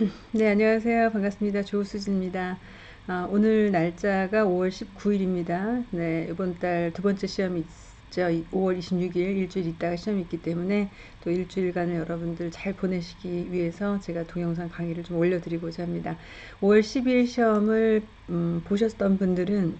네, 안녕하세요. 반갑습니다. 조수진입니다. 아, 오늘 날짜가 5월 19일입니다. 네, 이번 달 두 번째 시험이 있죠. 5월 26일 일주일 있다가 시험이 있기 때문에 또 일주일간을 여러분들 잘 보내시기 위해서 제가 동영상 강의를 좀 올려드리고자 합니다. 5월 12일 시험을 음, 보셨던 분들은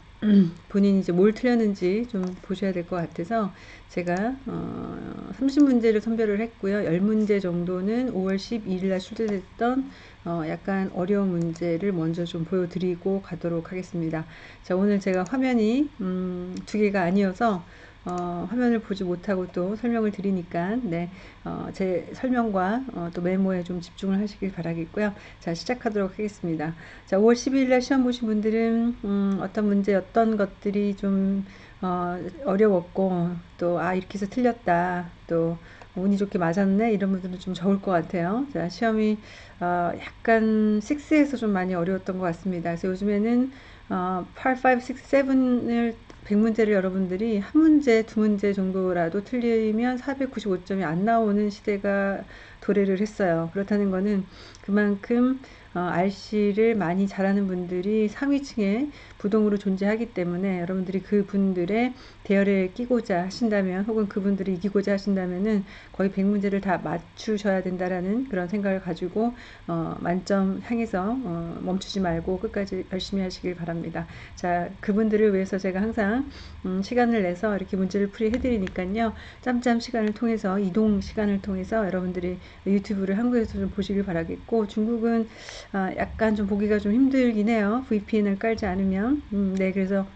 본인이 이제 뭘 틀렸는지 좀 보셔야 될 것 같아서 제가 어, 30문제를 선별을 했고요. 10문제 정도는 5월 12일 날 출제됐던 어, 약간 어려운 문제를 먼저 좀 보여드리고 가도록 하겠습니다. 자, 오늘 제가 화면이 음, 두 개가 아니어서 어, 화면을 보지 못하고 또 설명을 드리니까 네, 어, 제 설명과 어, 또 메모에 좀 집중을 하시길 바라겠고요. 자 시작하도록 하겠습니다. 자 5월 12일 날 시험 보신 분들은 음, 어떤 문제 어떤 것들이 좀 어, 어려웠고 또 아 이렇게 해서 틀렸다 또 운이 좋게 맞았네 이런 분들은 좀 적을 것 같아요. 자 시험이 어, 약간 6에서 좀 많이 어려웠던 것 같습니다. 그래서 요즘에는 어, 8, 5, 6, 7을 100문제를 여러분들이 한 문제, 두 문제 정도라도 틀리면 495점이 안 나오는 시대가 도래를 했어요. 그렇다는 것은 그만큼 어, RC를 많이 잘하는 분들이 상위층에 부동으로 존재하기 때문에 여러분들이 그 분들의 대열에 끼고자 하신다면 혹은 그분들이 이기고자 하신다면은 거의 100문제를 다 맞추셔야 된다라는 그런 생각을 가지고 어, 만점 향해서 어, 멈추지 말고 끝까지 열심히 하시길 바랍니다. 자, 그분들을 위해서 제가 항상 음, 시간을 내서 이렇게 문제를 풀이 해 드리니까요. 짬짬 시간을 통해서 이동 시간을 통해서 여러분들이 유튜브를 한국에서 좀 보시길 바라겠고 중국은 아, 약간 좀 보기가 좀 힘들긴 해요. VPN을 깔지 않으면. 음, 네, 그래서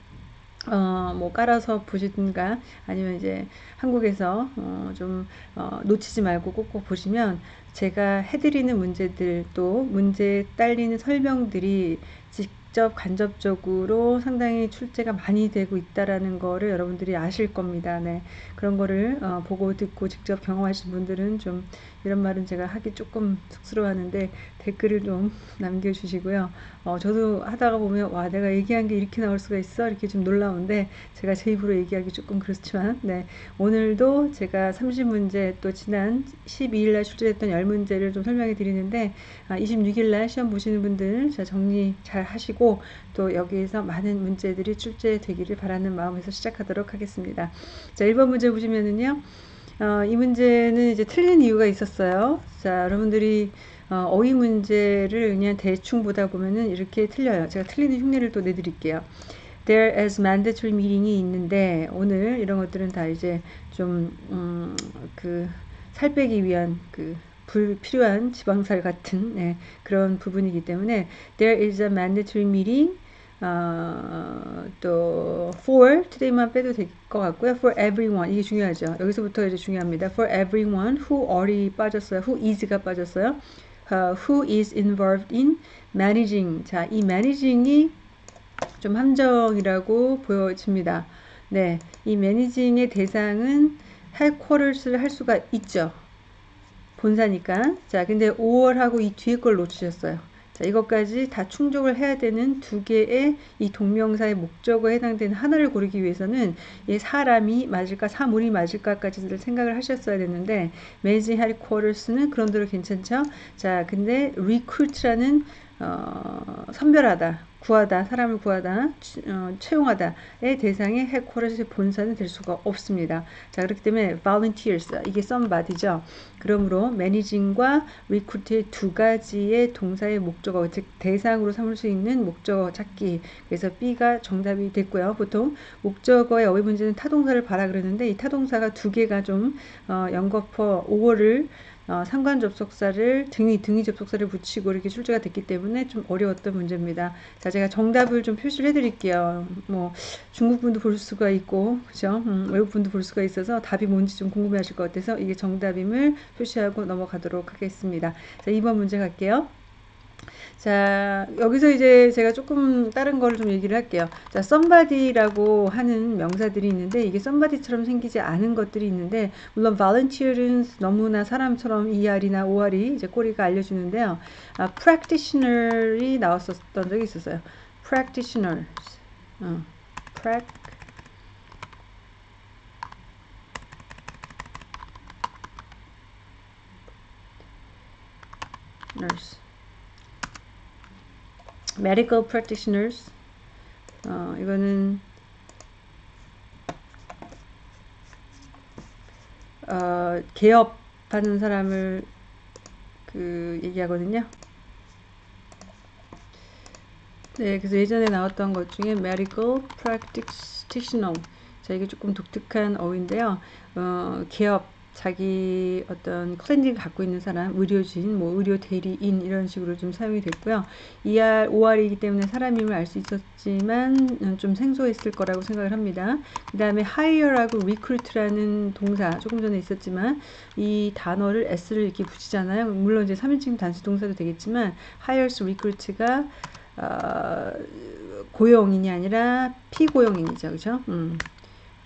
어, 뭐 깔아서 보시든가 아니면 이제 한국에서 어, 좀 어, 놓치지 말고 꼭꼭 보시면 제가 해드리는 문제들 또 문제에 딸리는 설명들이 직접 간접적으로 상당히 출제가 많이 되고 있다라는 거를 여러분들이 아실 겁니다. 네. 그런 거를 어, 보고 듣고 직접 경험하신 분들은 좀 이런 말은 제가 하기 조금 쑥스러워하는데 댓글을 좀 남겨주시고요. 어, 저도 하다가 보면 와 내가 얘기한 게 이렇게 나올 수가 있어 이렇게 좀 놀라운데 제가 제 입으로 얘기하기 조금 그렇지만 네 오늘도 제가 30문제 또 지난 12일 날 출제했던 10문제를 좀 설명해 드리는데 아, 26일 날 시험 보시는 분들 자 정리 잘 하시고 또 여기에서 많은 문제들이 출제되기를 바라는 마음에서 시작하도록 하겠습니다. 자 1번 문제 보시면은요. 어, 이 문제는 이제 틀린 이유가 있었어요. 자, 여러분들이 어, 휘 문제를 그냥 대충 보다 보면은 이렇게 틀려요. 제가 틀리는 흉내를 또 내드릴게요. There is mandatory meeting이 있는데 오늘 이런 것들은 다 이제 좀 음, 그살 빼기 위한 그 불필요한 지방살 같은 네, 그런 부분이기 때문에 there is a mandatory meeting 어, 또 for today만 빼도 될 것 같고요. for everyone 이게 중요하죠. 여기서부터 이제 중요합니다. for everyone who already 빠졌어요. who is가 빠졌어요. Uh, who is involved in managing. 자, 이 managing이 좀 함정이라고 보여집니다. 네, 이 매니징의 대상은 headquarters를 할 수가 있죠. 본사니까. 자, 근데 5월하고 이 뒤에 걸 놓치셨어요. 자, 이것까지 다 충족을 해야 되는 두 개의 이 동명사의 목적어에 해당되는 하나를 고르기 위해서는 이 사람이 맞을까 사물이 맞을까까지를 생각을 하셨어야 됐는데 매니징 헤리쿼터스는 그런 대로 괜찮죠. 자, 근데 recruit라는 어, 선별하다 구하다, 사람을 구하다, 어, 채용하다의 대상의 헤코러스의 본사는 될 수가 없습니다. 자, 그렇기 때문에 volunteers, 이게 somebody죠. 그러므로 managing과 recruit의 두 가지의 동사의 목적어, 즉 대상으로 삼을 수 있는 목적어 찾기. 그래서 B가 정답이 됐고요. 보통 목적어의 어휘 문제는 타동사를 봐라 그러는데 이 타동사가 두 개가 좀 어, 연거퍼 5월을 어, 상관 접속사를 등위 등위 접속사를 붙이고 이렇게 출제가 됐기 때문에 좀 어려웠던 문제입니다. 자, 제가 정답을 좀 표시를 해드릴게요. 뭐 중국 분도 볼 수가 있고, 그죠? 음, 외국 분도 볼 수가 있어서 답이 뭔지 좀 궁금해하실 것 같아서 이게 정답임을 표시하고 넘어가도록 하겠습니다. 자, 2번 문제 갈게요. 자, 여기서 이제 제가 조금 다른 거를 좀 얘기를 할게요. 자, somebody라고 하는 명사들이 있는데 이게 somebody처럼 생기지 않은 것들이 있는데 물론 volunteer은 너무나 사람처럼 ER이나 OR이 이제 꼬리가 알려주는데요. 아, practitioner이 나왔었던 적이 있었어요. practitioners. 어, prac nurse. Medical practitioners 어, 이거는 어, 개업하는 사람을 그 얘기하거든요. 네, 그래서 예전에 나왔던 것 중에 medical practitioner. 자, 이게 조금 독특한 어휘인데요. 어, 개업, 자기 어떤 클렌징 갖고 있는 사람, 의료진, 뭐 의료 대리인 이런 식으로 좀 사용이 됐고요. ER, OR이기 때문에 사람임을 알 수 있었지만 좀 생소했을 거라고 생각을 합니다. 그 다음에 hire하고 recruit라는 동사 조금 전에 있었지만 이 단어를 s를 이렇게 붙이잖아요. 물론 이제 3인칭 단수 동사도 되겠지만 hires, recruit가 어, 고용인이 아니라 피고용인이죠. 그죠? 음.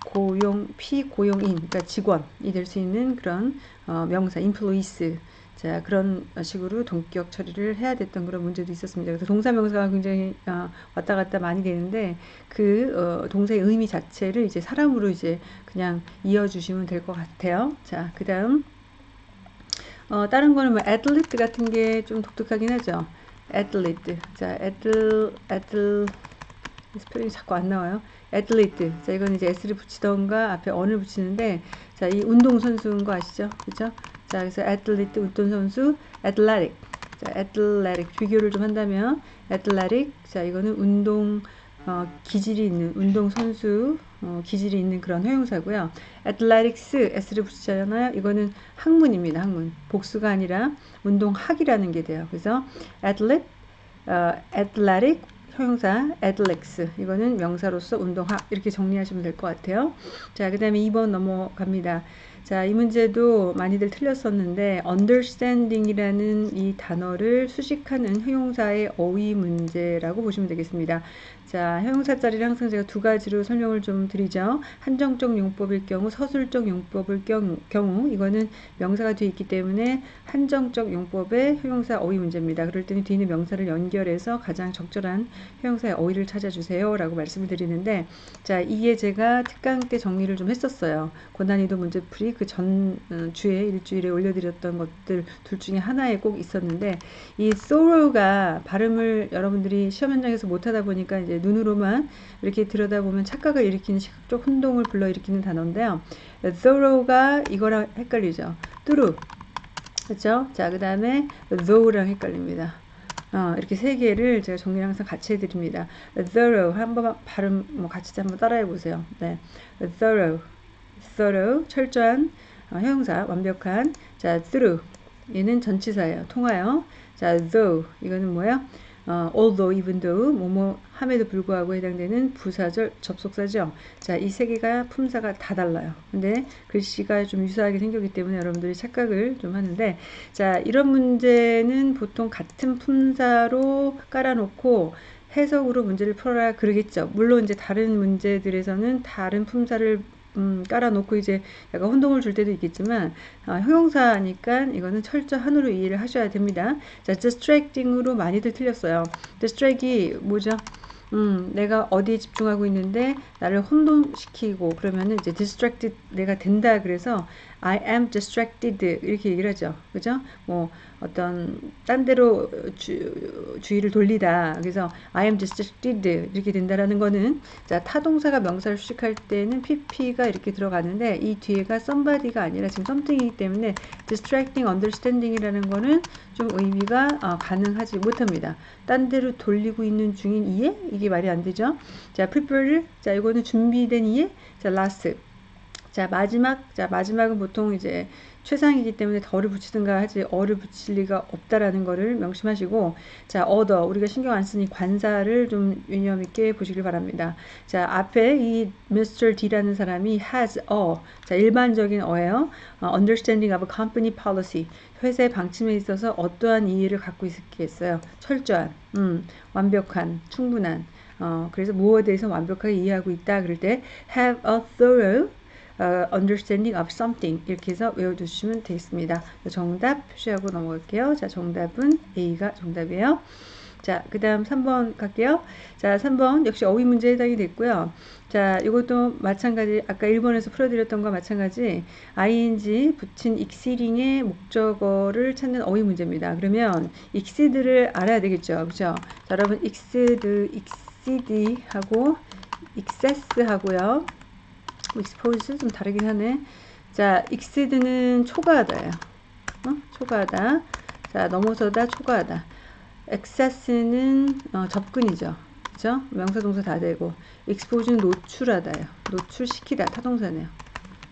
고용, 피고용인, 그러니까 직원이 될 수 있는 그런 어, 명사, 인플로이스. 자, 그런 식으로 동격 처리를 해야 됐던 그런 문제도 있었습니다. 그래서 동사 명사가 굉장히 어, 왔다 갔다 많이 되는데 그 어, 동사의 의미 자체를 이제 사람으로 이제 그냥 이어주시면 될 것 같아요. 자, 그 다음 어, 다른 거는 뭐 athlete 같은 게 좀 독특하긴 하죠. athlete. 자, ath, 스펠링이 자꾸 안 나와요. athlete. 자, 이건 이제 S를 붙이던가 앞에 an을 붙이는데, 자, 이 운동선수인 거 아시죠? 그죠? 자, 그래서 athlete, 운동선수, athletic. 자, athletic. 비교를 좀 한다면, 애틀레틱. 자, 이거는 운동, 어, 기질이 있는, 운동 선수, 어, 기질이 있는 그런 형용사고요. athletics, S를 붙이잖아요. 이거는 학문입니다. 학문. 복수가 아니라 운동학이라는 게 돼요. 그래서 athlete, 어, athletic, 형용사 athletics 이거는 명사로서 운동학 이렇게 정리하시면 될 것 같아요. 자, 그 다음에 2번 넘어갑니다. 자, 이 문제도 많이들 틀렸었는데 understanding이라는 이 단어를 수식하는 형용사의 어휘 문제라고 보시면 되겠습니다. 자, 형용사 자리를 항상 제가 두 가지로 설명을 좀 드리죠. 한정적 용법일 경우, 서술적 용법일 경우, 경우 이거는 명사가 뒤에 있기 때문에 한정적 용법의 형용사 어휘 문제입니다. 그럴 때는 뒤에 있는 명사를 연결해서 가장 적절한 형용사의 어휘를 찾아주세요. 라고 말씀을 드리는데, 자, 이게 제가 특강 때 정리를 좀 했었어요. 고난이도 문제풀이 그전 어, 주에 일주일에 올려드렸던 것들 둘 중에 하나에 꼭 있었는데, 이 sorrow가 발음을 여러분들이 시험 현장에서 못하다 보니까 이제 눈으로만 이렇게 들여다보면 착각을 일으키는 시각적 혼동을 불러일으키는 단어인데요. thorough가 이거랑 헷갈리죠. through. 그렇죠? 자, 그 다음에 though랑 헷갈립니다. 어, 이렇게 세 개를 제가 정리 항상 같이 해드립니다. thorough 한번 발음 뭐 같이 한번 따라해 보세요. 네, thorough, thorough 철저한 어, 형용사 완벽한. 자, through 얘는 전치사예요. 통하여. 자, though 이거는 뭐야? 어, although, even though, 뭐뭐 함에도 불구하고 해당되는 부사절 접속사죠. 자, 이 세 개가 품사가 다 달라요. 근데 글씨가 좀 유사하게 생겼기 때문에 여러분들이 착각을 좀 하는데, 자, 이런 문제는 보통 같은 품사로 깔아놓고 해석으로 문제를 풀어라 그러겠죠. 물론 이제 다른 문제들에서는 다른 품사를 음, 깔아놓고 이제 약간 혼동을 줄 때도 있겠지만 어, 형용사니까 이거는 철저한으로 이해를 하셔야 됩니다. 자, distracting으로 많이들 틀렸어요. distract이 뭐죠? 음, 내가 어디에 집중하고 있는데 나를 혼동시키고 그러면은 이제 distracted 내가 된다 그래서 I am distracted 이렇게 얘기를 하죠. 그죠? 뭐 어떤 딴 데로 주, 주의를 돌리다. 그래서 I am distracted 이렇게 된다라는 거는 자, 타동사가 명사를 수식할 때는 pp가 이렇게 들어가는데 이 뒤에가 somebody가 아니라 지금 something이기 때문에 distracting understanding이라는 거는 좀 의미가 어, 가능하지 못합니다. 딴 데로 돌리고 있는 중인 이해? 이게 말이 안 되죠. 자, prepare 자, 이거는 준비된 이해. 자, last 자, 마지막. 자, 마지막은 보통 이제 최상이기 때문에 덜을 붙이든가 하지 어를 붙일 리가 없다라는 거를 명심하시고 자, other. 우리가 신경 안 쓰니 관사를 좀 유념 있게 보시길 바랍니다. 자, 앞에 이 Mr. D라는 사람이 has a. 자, 일반적인 어예요. 어, understanding of a company policy. 회사의 방침에 있어서 어떠한 이해를 갖고 있겠어요? 철저한, 음, 완벽한, 충분한. 어, 그래서 무엇에 대해서 완벽하게 이해하고 있다 그럴 때 have a thorough uh, understanding of something 이렇게 해서 외워두시면 되겠습니다. 정답 표시하고 넘어갈게요. 자, 정답은 A가 정답이에요. 자, 그 다음 3번 갈게요. 자, 3번 역시 어휘 문제 해당이 됐고요. 자, 이것도 마찬가지, 아까 1번에서 풀어드렸던 거 마찬가지, ing 붙인 exceeding의 목적어를 찾는 어휘 문제입니다. 그러면 exceed를 알아야 되겠죠. 그죠? 자, 여러분, exceed, exceed 하고, excess 하고요. Expose 좀 다르긴 하네. 자, exceed는 초과하다예요. 어? 초과하다. 자, 넘어서다, 초과하다. excess는 어, 접근이죠. 그죠? 명사 동사 다 되고 expose는 노출하다요. 노출시키다 타동사네요.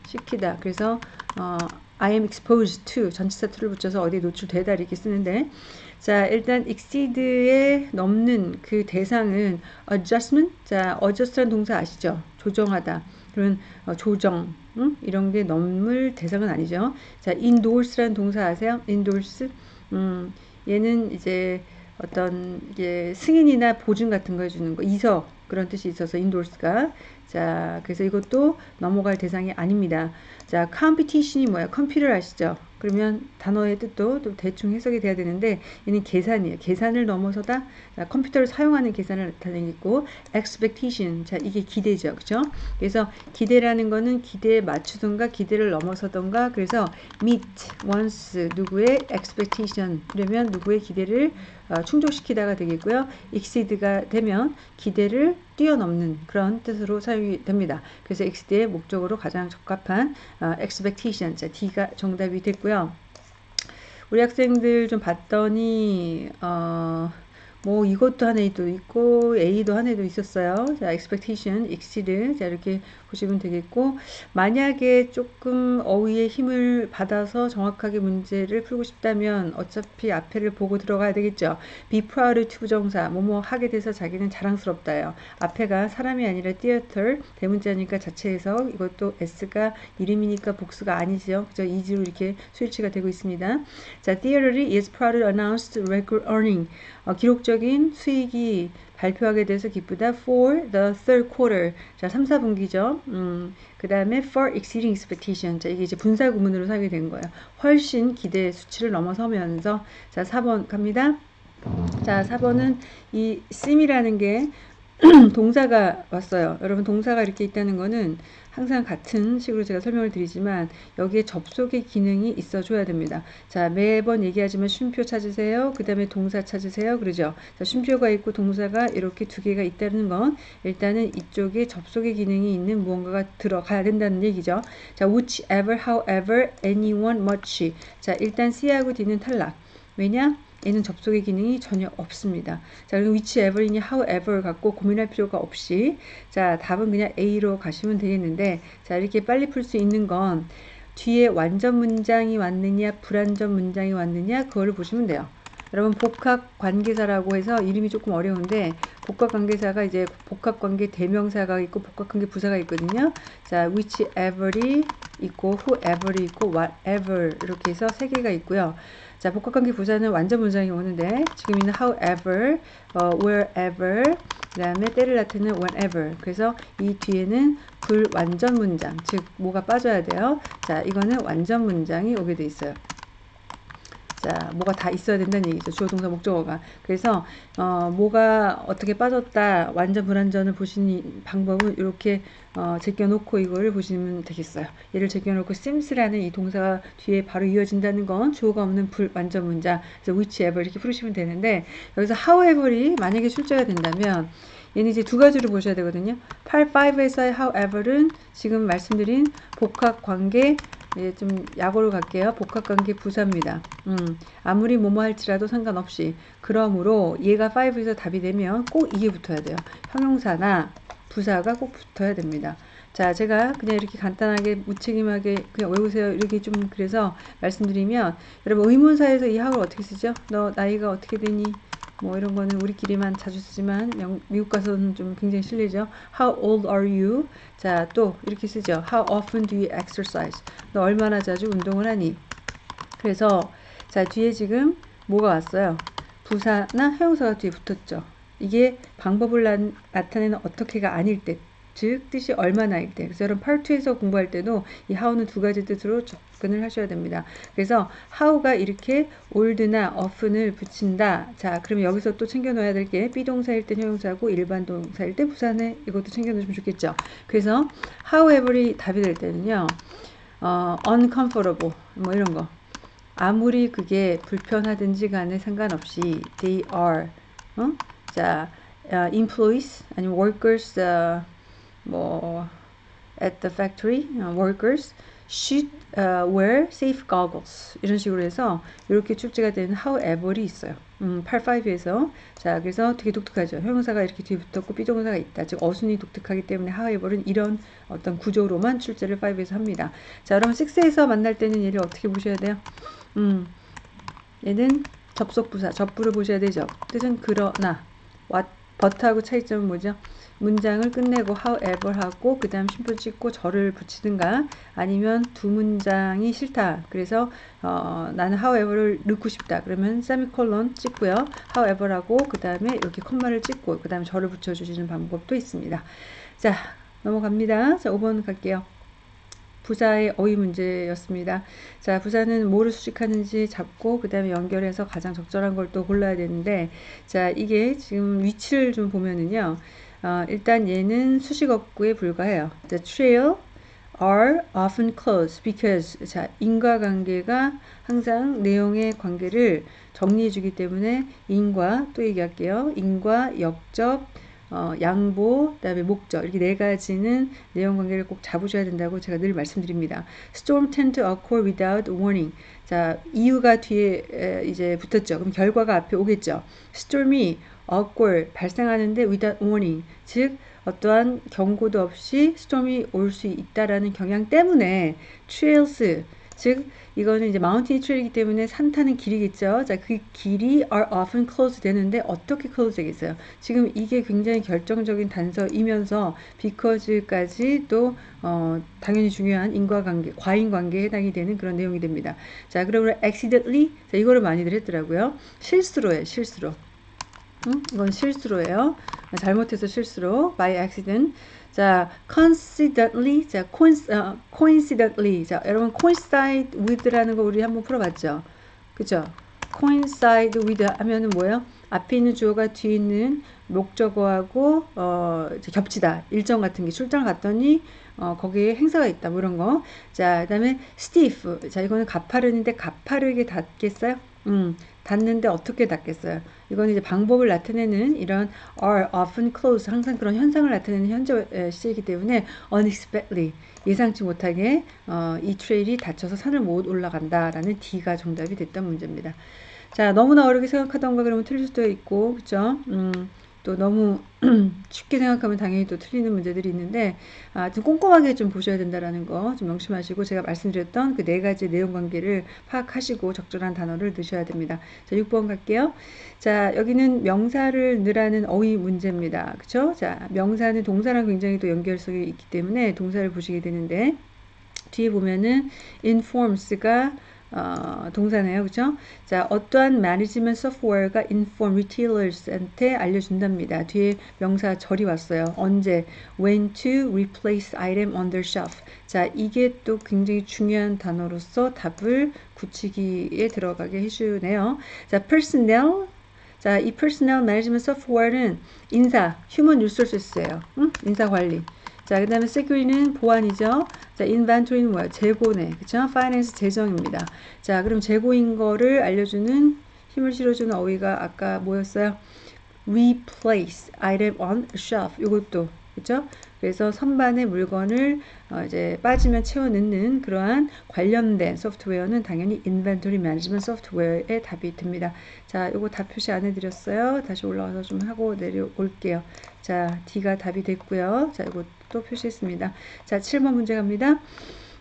시키다. 그래서 어, I am exposed to 전치사 to를 붙여서 어디에 노출되다 이렇게 쓰는데 자 일단 exceed에 넘는 그 대상은 adjustment 자 adjust란 동사 아시죠? 조정하다. 그러면 어, 조정 응? 이런 게 넘을 대상은 아니죠. 자 endorse란 동사 아세요? endorse 음, 얘는 이제 어떤 이게 승인이나 보증 같은 거 해주는 거 이서 그런 뜻이 있어서 endorse가. 자 그래서 이것도 넘어갈 대상이 아닙니다. 자 competition이 뭐야 compete 아시죠? 그러면 단어의 뜻도 또 대충 해석이 돼야 되는데 얘는 계산이에요. 계산을 넘어서다? 자, 컴퓨터를 사용하는 계산을 나타내고 expectation 자 이게 기대죠 그죠 그래서 기대라는 거는 기대에 맞추던가 기대를 넘어서던가 그래서 meet once 누구의 expectation 그러면 누구의 기대를 어, 충족시키다가 되겠고요. exceed가 되면 기대를 뛰어넘는 그런 뜻으로 사용이 됩니다. 그래서 exceed의 목적으로 가장 적합한 어, expectation, 자, D가 정답이 됐고요. 우리 학생들 좀 봤더니 어, 뭐 이것도 한 애도 있고 A도 한 애도 있었어요. 자, expectation, exceed 자 이렇게 보시면 되겠고 만약에 조금 어휘의 힘을 받아서 정확하게 문제를 풀고 싶다면 어차피 앞에를 보고 들어가야 되겠죠. be proud to 부정사 뭐뭐 하게 돼서 자기는 자랑스럽다요. 앞에가 사람이 아니라 theater 대문자니까 자체에서 이것도 s가 이름이니까 복수가 아니죠. 그죠? 이지로 이렇게 스위치가 되고 있습니다. 자, theater이 is proud announced record earning 어, 기록적 인 수익이 발표하게 돼서 기쁘다. For the third quarter. 자, 3, 4분기죠. 음, 그 다음에 for exceeding expectation. 자, 이게 이제 분사 구문으로 사용이 된 거예요. 훨씬 기대 수치를 넘어서면서. 자, 4번 갑니다. 자, 4번은 이 sim이라는 게 동사가 왔어요. 여러분 동사가 이렇게 있다는 거는 항상 같은 식으로 제가 설명을 드리지만 여기에 접속의 기능이 있어 줘야 됩니다. 자 매번 얘기하지만 쉼표 찾으세요. 그 다음에 동사 찾으세요. 그러죠. 자 쉼표가 있고 동사가 이렇게 두 개가 있다는 건 일단은 이쪽에 접속의 기능이 있는 무언가가 들어가야 된다는 얘기죠. 자 whichever, however, anyone, much 자 일단 C하고 D는 탈락. 왜냐? 얘는 접속의 기능이 전혀 없습니다. 자, 그리고 whichever이니 however 갖고 고민할 필요가 없이 자, 답은 그냥 A로 가시면 되겠는데 자, 이렇게 빨리 풀 수 있는 건 뒤에 완전 문장이 왔느냐 불완전 문장이 왔느냐 그거를 보시면 돼요. 여러분 복합 관계사라고 해서 이름이 조금 어려운데 복합 관계사가 이제 복합 관계 대명사가 있고 복합 관계 부사가 있거든요. 자, whichever이 있고 whoever이 있고 whatever 이렇게 해서 세 개가 있고요. 자, 복합관계 부사는 완전 문장이 오는데 지금 있는 however, 어, wherever, 그 다음에 때를 나타내는 whenever. 그래서 이 뒤에는 불완전 문장, 즉 뭐가 빠져야 돼요. 자, 이거는 완전 문장이 오게 돼 있어요. 자, 뭐가 다 있어야 된다는 얘기죠. 주어 동사 목적어가. 그래서 어, 뭐가 어떻게 빠졌다, 완전 불완전을 보시는 방법은 이렇게 어, 제껴놓고 이걸 보시면 되겠어요. 얘를 제껴놓고 sims라는 이 동사가 뒤에 바로 이어진다는 건 주어가 없는 불완전 문장, 그래서 whichever 이렇게 풀으시면 되는데 여기서 however이 만약에 출제가 된다면 얘는 이제 두 가지로 보셔야 되거든요. 8, 5에서의 however은 지금 말씀드린 복합 관계 예, 좀 약오로 갈게요. 복합관계 부사입니다. 음, 아무리 뭐뭐 할지라도 상관없이. 그러므로 얘가 5에서 답이 되면 꼭 이게 붙어야 돼요. 형용사나 부사가 꼭 붙어야 됩니다. 자, 제가 그냥 이렇게 간단하게 무책임하게 그냥 외우세요. 이렇게 좀 그래서 말씀드리면 여러분 의문사에서 이 학을 어떻게 쓰죠? 너 나이가 어떻게 되니? 뭐 이런 거는 우리끼리만 자주 쓰지만 영, 미국 가서는 좀 굉장히 실리죠. How old are you? 자, 또 이렇게 쓰죠. How often do you exercise? 너 얼마나 자주 운동을 하니? 그래서 자, 뒤에 지금 뭐가 왔어요? 부사나 형용사가 뒤에 붙었죠. 이게 방법을 나, 타내는 어떻게가 아닐 때 즉 뜻이 얼마나일 때. 그래서 여러분 2에서 공부할 때도 이 how는 두 가지 뜻으로 접근을 하셔야 됩니다. 그래서 how가 이렇게 old나 often을 붙인다. 자, 그러면 여기서 또 챙겨 놓아야 될 게 비동사일 때 형용사고 일반 동사일 때 부산에 이것도 챙겨 놓으시면 좋겠죠. 그래서 however이 답이 될 때는요. 어, uncomfortable 뭐 이런 거. 아무리 그게 불편하든지 간에 상관없이 they are 어? 자, uh, employees 아니면 workers uh, 뭐 at the factory uh, workers should uh, wear safe goggles 이런 식으로 해서 이렇게 출제가 되는 however이 있어요. 음, 85에서 자 그래서 되게 독특하죠. 형용사가 이렇게 뒤에 붙었고 비동사가 있다. 즉 어순이 독특하기 때문에 however는 이런 어떤 구조로만 출제를 5에서 합니다. 자 여러분 6에서 만날 때는 얘를 어떻게 보셔야 돼요? 음, 얘는 접속부사 접부를 보셔야 되죠. 뜻은 그러나 what but하고 차이점은 뭐죠? 문장을 끝내고 however 하고 그 다음 쉼표 찍고 절을 붙이든가 아니면 두 문장이 싫다. 그래서 어, 나는 however를 넣고 싶다. 그러면 세미콜론 찍고요. however 하고 그 다음에 이렇게 콤마를 찍고 그 다음에 절을 붙여주시는 방법도 있습니다. 자 넘어갑니다. 자 5번 갈게요. 부사의 어휘 문제였습니다. 자, 부사는 뭐를 수식하는지 잡고 그 다음에 연결해서 가장 적절한 걸 또 골라야 되는데 자, 이게 지금 위치를 좀 보면은요. 어, 일단 얘는 수식어구에 불과해요. The trail are often close because 자, 인과관계가 항상 내용의 관계를 정리해 주기 때문에 인과 또 얘기할게요. 인과 역적 어, 양보, 그다음에 목적 이렇게 네 가지는 내용 관계를 꼭 잡으셔야 된다고 제가 늘 말씀드립니다. Storm tend to occur without warning. 자 이유가 뒤에 에, 이제 붙었죠. 그럼 결과가 앞에 오겠죠. Storm이 occur 발생하는데 without warning, 즉 어떠한 경고도 없이 스톰이 올 수 있다라는 경향 때문에 trails 즉 이거는 이제 마운틴 트레이기 때문에 산 타는 길이겠죠. 자, 그 길이 are often closed 되는데 어떻게 close 되겠어요? 지금 이게 굉장히 결정적인 단서이면서 because까지 또 어, 당연히 중요한 인과관계, 과인관계에 해당이 되는 그런 내용이 됩니다. 자, 그러면 accidentally 자, 이거를 많이들 했더라고요. 실수로예요, 실수로. 응? 이건 실수로예요. 잘못해서 실수로 by accident. 자, coincidentally, 자, 어, coincidentally, 자, 여러분 coincide with라는 거 우리 한번 풀어봤죠, 그죠? coincide with 하면은 뭐예요? 앞에 있는 주어가 뒤에 있는 목적어하고 어, 겹치다 일정 같은 게 출장 갔더니 어, 거기에 행사가 있다 뭐 이런 거. 자, 그다음에 stiff. 자, 이거는 가파른인데 가파르게 닿겠어요? 음, 닿는데 어떻게 닿겠어요? 이건 이제 방법을 나타내는 이런 are often close 항상 그런 현상을 나타내는 현재 시이기 때문에 unexpectedly 예상치 못하게 어, 이 트레일이 닫혀서 산을 못 올라간다라는 D가 정답이 됐던 문제입니다. 자 너무나 어렵게 생각하던가 그러면 틀릴 수도 있고 그죠? 음, 또 너무 쉽게 생각하면 당연히 또 틀리는 문제들이 있는데 아, 좀 꼼꼼하게 좀 보셔야 된다라는 거 좀 명심하시고 제가 말씀드렸던 그 네 가지 내용 관계를 파악하시고 적절한 단어를 넣으셔야 됩니다. 자, 6번 갈게요. 자, 여기는 명사를 넣으라는 어휘 문제입니다. 그쵸? 자, 명사는 동사랑 굉장히 또 연결성이 있기 때문에 동사를 보시게 되는데 뒤에 보면은 informs가 어, 동사네요. 그죠? 자, 어떠한 매니지먼트 소프트웨어가 inform retailers한테 알려준답니다. 뒤에 명사 절이 왔어요. 언제? When to replace item on their shelf. 자, 이게 또 굉장히 중요한 단어로서 답을 굳히기에 들어가게 해주네요. 자, personnel. 자, 이 personnel management software는 인사, human resources예요. 응? 인사 관리. 자, 그 다음에 security는 보안이죠. 자, inventory는 뭐야? 재고네. 그쵸? finance 재정입니다. 자, 그럼 재고인 거를 알려주는 힘을 실어주는 어휘가 아까 뭐였어요? replace item on shelf. 이것도 그죠? 그래서 선반의 물건을 어 이제 빠지면 채워 넣는 그러한 관련된 소프트웨어는 당연히 인벤토리 매니지먼트 소프트웨어의 답이 됩니다. 자, 요거 다 표시 안 해드렸어요. 다시 올라와서 좀 하고 내려올게요. 자, D가 답이 됐고요. 자, 이거 또 표시했습니다. 자, 7번 문제 갑니다.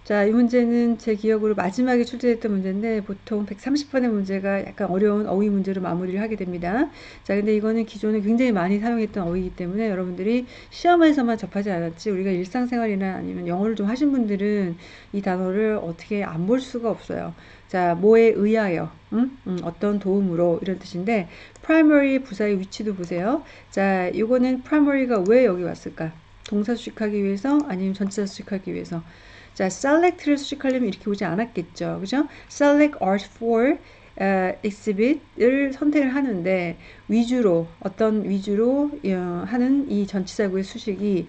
자, 이 문제는 제 기억으로 마지막에 출제됐던 문제인데 보통 130번의 문제가 약간 어려운 어휘 문제로 마무리를 하게 됩니다. 자, 근데 이거는 기존에 굉장히 많이 사용했던 어휘이기 때문에 여러분들이 시험에서만 접하지 않았지 우리가 일상생활이나 아니면 영어를 좀 하신 분들은 이 단어를 어떻게 안 볼 수가 없어요. 자, 뭐에 의하여, 음? 음, 어떤 도움으로 이런 뜻인데 primary 부사의 위치도 보세요. 자, 이거는 primary가 왜 여기 왔을까? 동사 수식하기 위해서 아니면 전치사 수식하기 위해서. 자 select를 수식하려면 이렇게 오지 않았겠죠. 그죠? select art for uh, exhibit을 선택을 하는데 위주로 어떤 위주로 어, 하는 이 전치사구의 수식이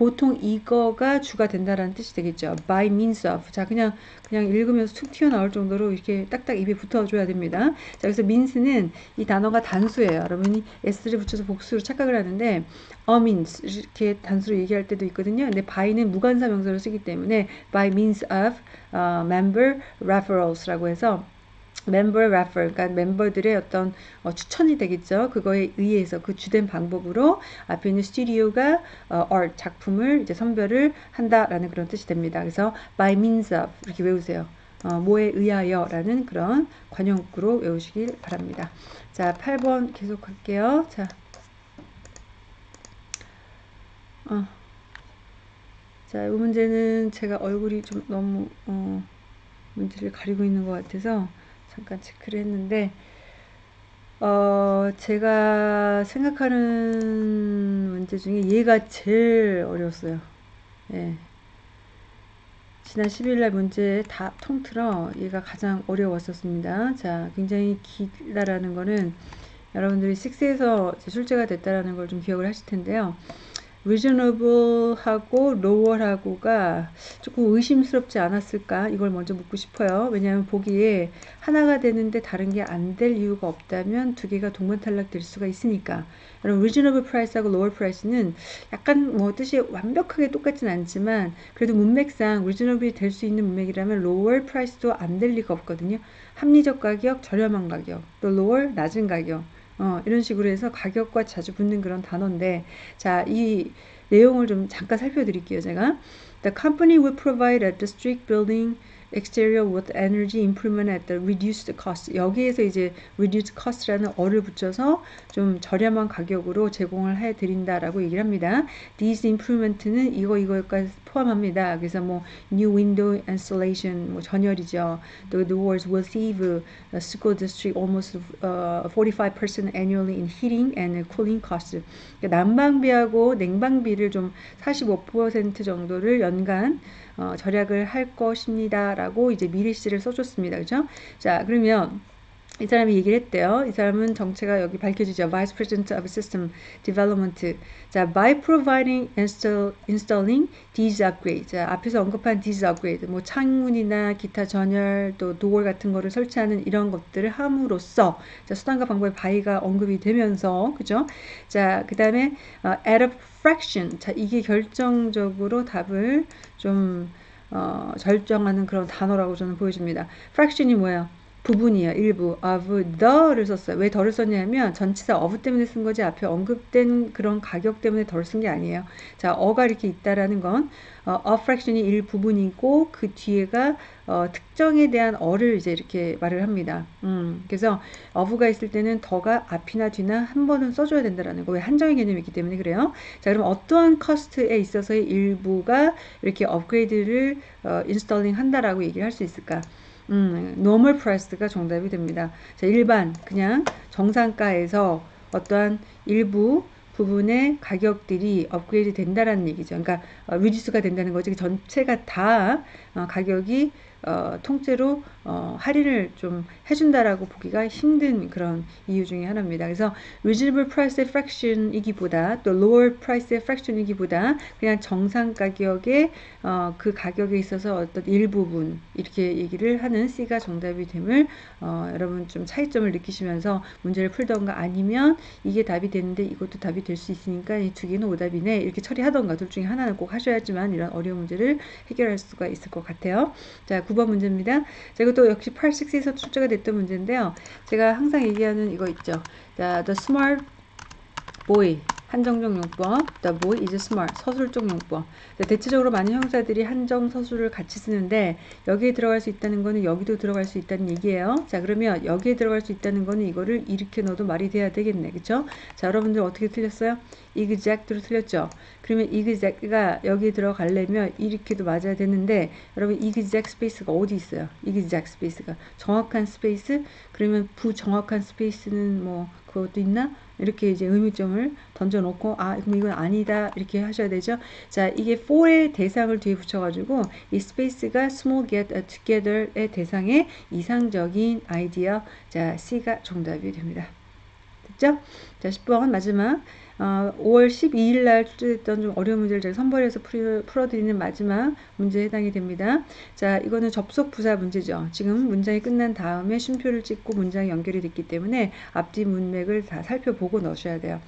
보통 이거가 주가 된다라는 뜻이 되겠죠. by means of. 자, 그냥, 그냥 읽으면서 툭 튀어나올 정도로 이렇게 딱딱 입에 붙어줘야 됩니다. 자, 그래서 means는 이 단어가 단수예요. 여러분이 s를 붙여서 복수로 착각을 하는데, a means 이렇게 단수로 얘기할 때도 있거든요. 근데 by는 무관사 명사로 쓰기 때문에 by means of uh, member referrals라고 해서 멤버 refer 그러니까 멤버들의 어떤 어, 추천이 되겠죠. 그거에 의해서 그 주된 방법으로 앞에 있는 스튜디오가 어, art 작품을 이제 선별을 한다라는 그런 뜻이 됩니다. 그래서 by means of 이렇게 외우세요. 어, 뭐에 의하여 라는 그런 관용구로 외우시길 바랍니다. 자, 8번 계속 할게요. 자. 어. 자, 이 문제는 제가 얼굴이 좀 너무 어, 문제를 가리고 있는 것 같아서 잠깐 체크를 했는데 어, 제가 생각하는 문제 중에 얘가 제일 어려웠어요. 예. 지난 10일날 문제 다 통틀어 얘가 가장 어려웠었습니다. 자, 굉장히 길다라는 거는 여러분들이 6에서 출제가 됐다라는 걸 좀 기억을 하실 텐데요. Reasonable하고 lower하고가 조금 의심스럽지 않았을까 이걸 먼저 묻고 싶어요. 왜냐하면 보기에 하나가 되는데 다른 게 안 될 이유가 없다면 두 개가 동반 탈락될 수가 있으니까 여러분 reasonable price하고 lower price는 약간 뭐 뜻이 완벽하게 똑같진 않지만 그래도 문맥상 reasonably 될수 있는 문맥이라면 lower price도 안 될 리가 없거든요. 합리적 가격, 저렴한 가격, 또 lower 낮은 가격 어, 이런 식으로 해서 가격과 자주 붙는 그런 단어인데 자, 이 내용을 좀 잠깐 살펴드릴게요. 제가 The company will provide a district building exterior with energy improvement at the reduced cost. 여기에서 이제 reduced cost라는 어를 붙여서 좀 저렴한 가격으로 제공을 해 드린다라고 얘기를 합니다. These improvement는 이거 이거까지 포함합니다. 그래서 뭐 new window installation 뭐 전열이죠. 또 the words will save the school district almost uh, 45% annually in heating and cooling costs. 그러니까 난방비하고 냉방비를 좀 45% 정도를 연간 어, 절약을 할 것입니다. 라고 이제 미래시를 써줬습니다. 그죠? 자, 그러면 이 사람이 얘기를 했대요. 이 사람은 정체가 여기 밝혀지죠. Vice President of System Development. 자, by providing install, installing these upgrades. 자, 앞에서 언급한 these upgrade. 뭐 창문이나 기타 전열 또 도어 같은 거를 설치하는 이런 것들을 함으로써 자, 수단과 방법의 바이가 언급이 되면서 그죠? 자, 그다음에 어, at a fraction. 자, 이게 결정적으로 답을 좀 어, 절정하는 그런 단어라고 저는 보여집니다. fraction이 뭐예요? 부분이에요. 일부 of the를 썼어요. 왜 더를 썼냐면 전치사 of 때문에 쓴 거지 앞에 언급된 그런 가격 때문에 덜 쓴 게 아니에요. 자, 어가 이렇게 있다라는 건 어, a fraction이 일부분이고 그 뒤에가 어, 특정에 대한 어를 이제 이렇게 말을 합니다. 음, 그래서 of가 있을 때는 더가 앞이나 뒤나 한 번은 써줘야 된다라는 거. 왜 한정의 개념이 있기 때문에 그래요. 자, 그럼 어떠한 cost에 있어서의 일부가 이렇게 업그레이드를 어, installing 한다라고 얘기를 할 수 있을까? 음, normal price가 정답이 됩니다. 자, 일반 그냥 정상가에서 어떠한 일부 부분의 가격들이 업그레이드 된다라는 얘기죠. 그러니까 어, reduce가 된다는 거지. 전체가 다 어, 가격이 어, 통째로 어, 할인을 좀 해준다라고 보기가 힘든 그런 이유 중에 하나입니다. 그래서 reasonable price fraction이기보다 또 lower price fraction이기보다 그냥 정상 가격의 어, 그 가격에 있어서 어떤 일부분 이렇게 얘기를 하는 C가 정답이 됨을 어, 여러분 좀 차이점을 느끼시면서 문제를 풀던가 아니면 이게 답이 되는데 이것도 답이 될 수 있으니까 이 두 개는 오답이네 이렇게 처리하던가 둘 중에 하나는 꼭 하셔야지만 이런 어려운 문제를 해결할 수가 있을 것 같아요. 자, 9번 문제입니다. 자, 이것도 역시 8, 6에서 출제가 됐던 문제인데요. 제가 항상 얘기하는 이거 있죠. 자, the smart boy 한정적 용법, the boy is smart, 서술적 용법. 대체적으로 많은 형사들이 한정 서술을 같이 쓰는데 여기에 들어갈 수 있다는 거는 여기도 들어갈 수 있다는 얘기예요. 자 그러면 여기에 들어갈 수 있다는 거는 이거를 이렇게 넣어도 말이 돼야 되겠네. 그쵸? 자 여러분들 어떻게 틀렸어요? exact로 틀렸죠? 그러면 exact가 여기에 들어가려면 이렇게도 맞아야 되는데 여러분 exact space가 어디 있어요? exact space가 정확한 space? 그러면 부정확한 space는 뭐 그것도 있나? 이렇게 이제 의문점을 던져놓고 아 그럼 이건 아니다 이렇게 하셔야 되죠. 자 이게 for의 대상을 뒤에 붙여가지고 이 space가 small get together의 대상의 이상적인 아이디어 자 C가 정답이 됩니다. 됐죠? 자 10번 마지막 어, 5월 12일 날 출제됐던 좀 어려운 문제를 제가 선별해서 풀, 풀어드리는 마지막 문제에 해당이 됩니다. 자, 이거는 접속 부사 문제죠. 지금 문장이 끝난 다음에 쉼표를 찍고 문장이 연결이 됐기 때문에 앞뒤 문맥을 다 살펴보고 넣으셔야 돼요.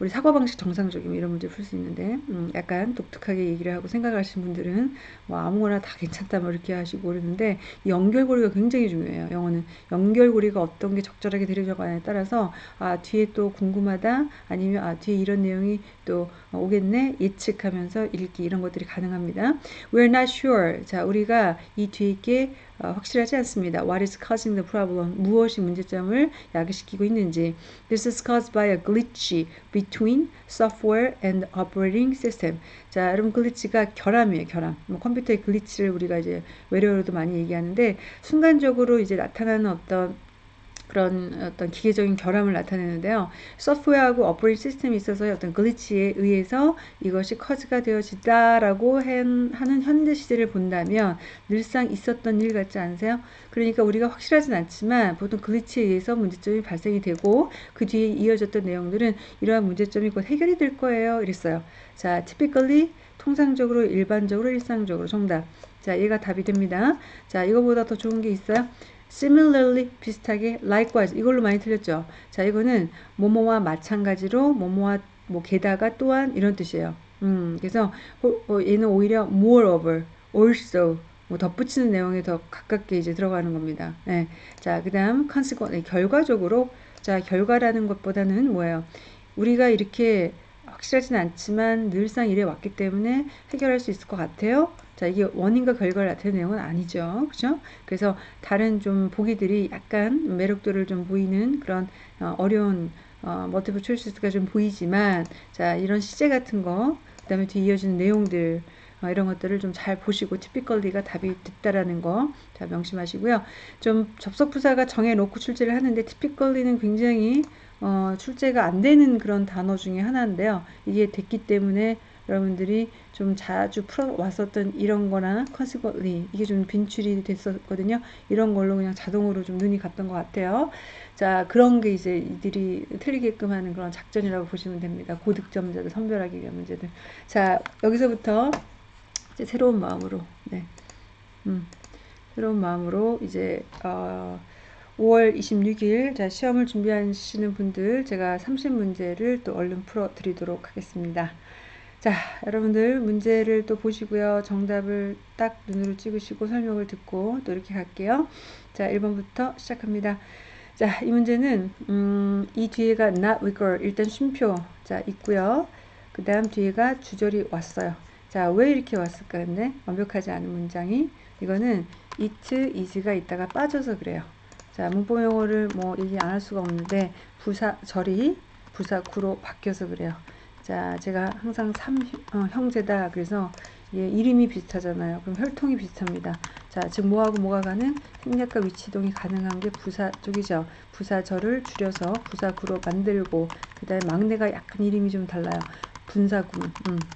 우리 사고 방식 정상적이면 이런 문제 풀 수 있는데 음, 약간 독특하게 얘기를 하고 생각하시는 분들은 뭐 아무거나 다 괜찮다 뭐 이렇게 하시고 그러는데 연결고리가 굉장히 중요해요. 영어는 연결고리가 어떤 게 적절하게 들여져가냐에 따라서 아 뒤에 또 궁금하다 아니면 아 뒤에 이런 내용이 또 오겠네 예측하면서 읽기 이런 것들이 가능합니다. We're not sure. 자 우리가 이 뒤에 게 어, 확실하지 않습니다. What is causing the problem? 무엇이 문제점을 야기시키고 있는지. This is caused by a glitch between software and operating system. 자, 여러분 glitch가 결함이에요, 결함. 뭐 컴퓨터의 glitch를 우리가 이제 외래어로도 많이 얘기하는데 순간적으로 이제 나타나는 어떤 그런 어떤 기계적인 결함을 나타내는데요. 소프트웨어하고 operating system이 있어서 어떤 glitch에 의해서 이것이 cause가 되어진다라고 하는 현대 시대를 본다면 늘상 있었던 일 같지 않으세요? 그러니까 우리가 확실하진 않지만 보통 글리치에 의해서 문제점이 발생이 되고 그 뒤에 이어졌던 내용들은 이러한 문제점이 곧 해결이 될 거예요. 이랬어요. 자, typically 통상적으로 일반적으로 일상적으로 정답. 자, 얘가 답이 됩니다. 자, 이거보다 더 좋은 게 있어요? Similarly 비슷하게 likewise 이걸로 많이 틀렸죠. 자 이거는 뭐뭐와 마찬가지로 뭐뭐와 뭐 게다가 또한 이런 뜻이에요. 음 그래서 어, 얘는 오히려 moreover, also 뭐 덧붙이는 내용에 더 가깝게 이제 들어가는 겁니다. 네. 자 그다음 consequent 결과적으로 자 결과라는 것보다는 뭐예요? 우리가 이렇게 확실하진 않지만 늘상 이래 왔기 때문에 해결할 수 있을 것 같아요. 자, 이게 원인과 결과를 나타내는 내용은 아니죠. 그죠? 그래서 다른 좀 보기들이 약간 매력도를 좀 보이는 그런 어, 어려운 어, 머티브 초이스가 좀 보이지만 자, 이런 시제 같은 거, 그 다음에 뒤 이어지는 내용들 어, 이런 것들을 좀 잘 보시고 티피컬리가 답이 됐다라는 거 자, 명심하시고요. 좀 접속 부사가 정해놓고 출제를 하는데 티피컬리는 굉장히 어, 출제가 안 되는 그런 단어 중에 하나인데요. 이게 됐기 때문에 여러분들이 좀 자주 풀어왔었던 이런 거나 consequently 이게 좀 빈출이 됐었거든요. 이런 걸로 그냥 자동으로 좀 눈이 갔던 것 같아요. 자, 그런 게 이제 이들이 틀리게끔 하는 그런 작전이라고 보시면 됩니다. 고득점자들 선별하기 위한 문제들. 자, 여기서부터 이제 새로운 마음으로, 네. 음, 새로운 마음으로 이제, 어, 5월 26일 자 시험을 준비하시는 분들 제가 30문제를 또 얼른 풀어 드리도록 하겠습니다. 자, 여러분들 문제를 또 보시고요. 정답을 딱 눈으로 찍으시고 설명을 듣고 또 이렇게 갈게요. 자, 1번부터 시작합니다. 자, 이 문제는 음, 이 뒤에가 not wiggle 일단 쉼표 자 있고요. 그 다음 뒤에가 주절이 왔어요. 자, 왜 이렇게 왔을까 근데 완벽하지 않은 문장이 이거는 it, is가 있다가 빠져서 그래요. 자, 문법 용어를 뭐 얘기 안 할 수가 없는데 부사 절이 부사 구로 바뀌어서 그래요. 자, 제가 항상 삼 어, 형제다. 그래서 예, 이름이 비슷하잖아요. 그럼 혈통이 비슷합니다. 자, 즉 뭐하고 뭐가 가는 생략과 위치동이 가능한 게 부사 쪽이죠. 부사절을 줄여서 부사구로 만들고 그다음에 막내가 약간 이름이 좀 달라요. 분사구문. 음.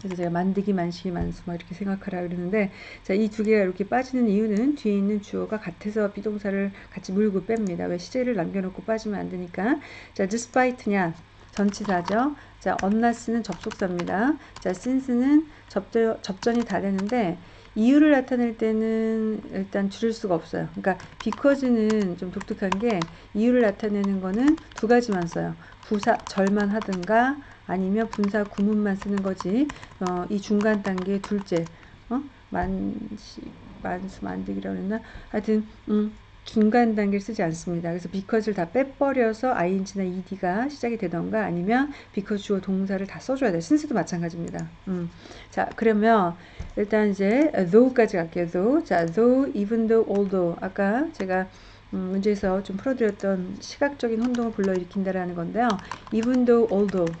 그래서 제가 만드기, 만시기, 만수 막 이렇게 생각하라 그러는데 자, 이 두 개가 이렇게 빠지는 이유는 뒤에 있는 주어가 같아서 비동사를 같이 물고 뺍니다. 왜 시제를 남겨놓고 빠지면 안 되니까. 자, despite냐 전치사죠. 자, 언나스는 접속사입니다. 자, since는 접전, 접전이 다 되는데 이유를 나타낼 때는 일단 줄일 수가 없어요. 그러니까 because는 좀 독특한 게 이유를 나타내는 거는 두 가지만 써요. 부사 절만 하든가 아니면 분사 구문만 쓰는 거지. 어, 이 중간 단계 둘째 어? 만시 만수 만들기라고 했나? 하여튼 음, 중간 단계를 쓰지 않습니다. 그래서 because를 다 빼버려서 ing나 ed가 시작이 되던가 아니면 because 주어 동사를 다 써줘야 돼요. 신스도 마찬가지입니다. 음. 자, 그러면 일단 이제 though까지 갈게요. though. 자, though, even though, although. 아까 제가 음, 문제에서 좀 풀어드렸던 시각적인 혼동을 불러일으킨다라는 건데요. even though, although.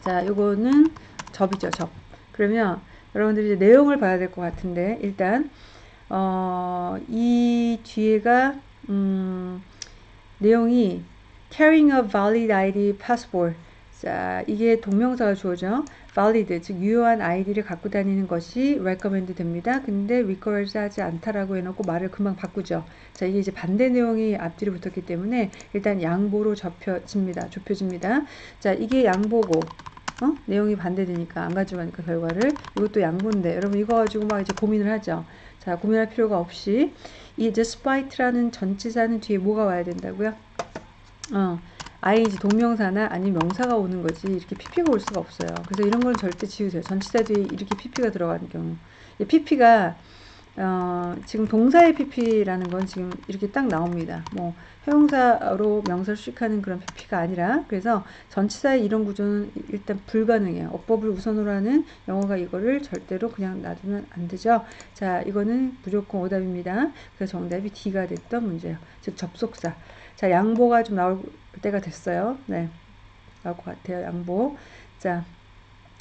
자, 요거는 접이죠, 접. 그러면 여러분들이 이제 내용을 봐야 될 것 같은데 일단 어, 이 뒤에가 음, 내용이 carrying a valid ID passport. 자, 이게 동명사가 주어져. valid, 즉 유효한 아이디를 갖고 다니는 것이 recommend 됩니다. 근데 requires 하지 않다라고 해놓고 말을 금방 바꾸죠. 자, 이게 이제 반대 내용이 앞뒤로 붙었기 때문에 일단 양보로 접혀집니다. 좁혀집니다. 자, 이게 양보고 어? 내용이 반대되니까 안 가져가니까 결과를 이것도 양보인데 여러분 이거 가지고 막 이제 고민을 하죠. 자, 고민할 필요가 없이 이 despite라는 전치사는 뒤에 뭐가 와야 된다고요? 어. ing 동명사나 아니면 명사가 오는 거지 이렇게 pp가 올 수가 없어요. 그래서 이런 건 절대 지우세요. 전치사 뒤에 이렇게 pp가 들어가는 경우. pp가 어, 지금 동사의 pp라는 건 지금 이렇게 딱 나옵니다. 뭐 형용사로 명사를 수식하는 그런 pp가 아니라 그래서 전치사의 이런 구조는 일단 불가능해요. 어법을 우선으로 하는 영어가 이거를 절대로 그냥 놔두면 안 되죠. 자, 이거는 무조건 오답입니다. 그래서 정답이 D가 됐던 문제예요. 즉 접속사. 자, 양보가 좀 나올 때가 됐어요. 네. 나올 것 같아요. 양보. 자,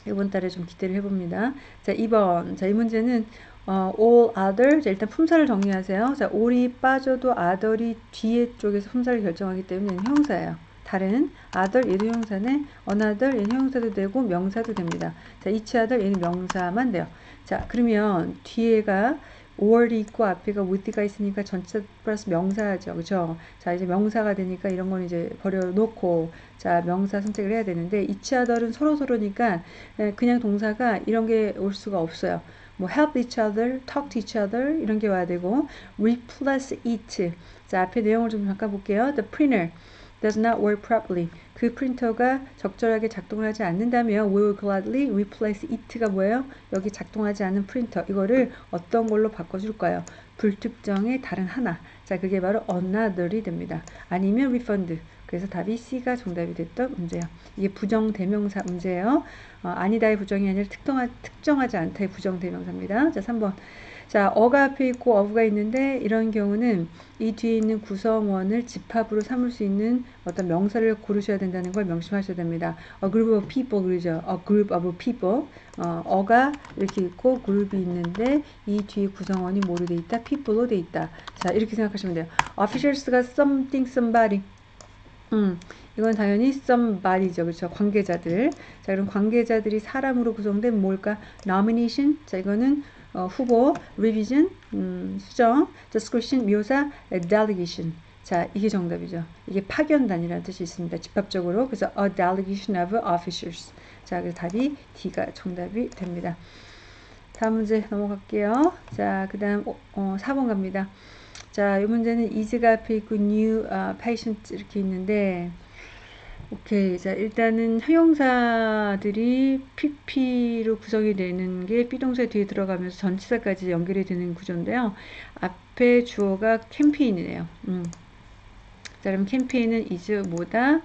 이번 달에 좀 기대를 해봅니다. 자, 2번. 자, 이 문제는 어, all other. 자, 일단 품사를 정리하세요. 자, all이 빠져도 other이 뒤에 쪽에서 품사를 결정하기 때문에 형사예요. 다른 other 얘도 형사네 another 얘는 형사도 되고 명사도 됩니다. 자, each other 얘는 명사만 돼요. 자, 그러면 뒤에가 5월이 있고 앞에가 with가 있으니까 전체 플러스 명사죠. 그죠? 자, 이제 명사가 되니까 이런 건 이제 버려놓고, 자, 명사 선택을 해야 되는데, each other은 서로서로니까 그냥 동사가 이런 게 올 수가 없어요. 뭐 help each other, talk to each other 이런 게 와야 되고 replace it. 자, 앞에 내용을 좀 잠깐 볼게요. The printer does not work properly. 그 프린터가 적절하게 작동을 하지 않는다면 we will gladly replace it가 뭐예요? 여기 작동하지 않는 프린터 이거를 어떤 걸로 바꿔줄까요? 불특정의 다른 하나 자 그게 바로 another이 됩니다. 아니면 refund 그래서 답이 C가 정답이 됐던 문제예요. 이게 부정 대명사 문제예요. 어, 아니다의 부정이 아니라 특정하, 특정하지 않다의 부정 대명사입니다. 자 3번 자, 어가 앞에 있고 어부가 있는데 이런 경우는 이 뒤에 있는 구성원을 집합으로 삼을 수 있는 어떤 명사를 고르셔야 된다는 걸 명심하셔야 됩니다. A group of people 그러죠. A group of people. 어, 어가 이렇게 있고 그룹이 있는데 이 뒤에 구성원이 뭐로 돼 있다? people로 돼 있다. 자, 이렇게 생각하시면 돼요. officials가 something somebody. 음, 이건 당연히 somebody죠. 그렇죠. 관계자들. 자, 그럼 관계자들이 사람으로 구성된 뭘까? nomination. 자, 이거는 어, 후보, revision, 음, 수정, description, 묘사, delegation. 자, 이게 정답이죠. 이게 파견단이라는 뜻이 있습니다. 집합적으로. 그래서 a delegation of officers. 자, 그래서 답이 D가 정답이 됩니다. 다음 문제 넘어갈게요. 자, 그 다음 어, 4번 갑니다. 자, 이 문제는 is가 앞에 있고 new uh, patient 이렇게 있는데 오케이. 자, 일단은 형용사들이 pp로 구성이 되는 게 비동사 뒤에 들어가면서 전치사까지 연결이 되는 구조인데요. 앞에 주어가 캠페인이네요. 음. 자, 그럼 캠페인은 is 뭐다?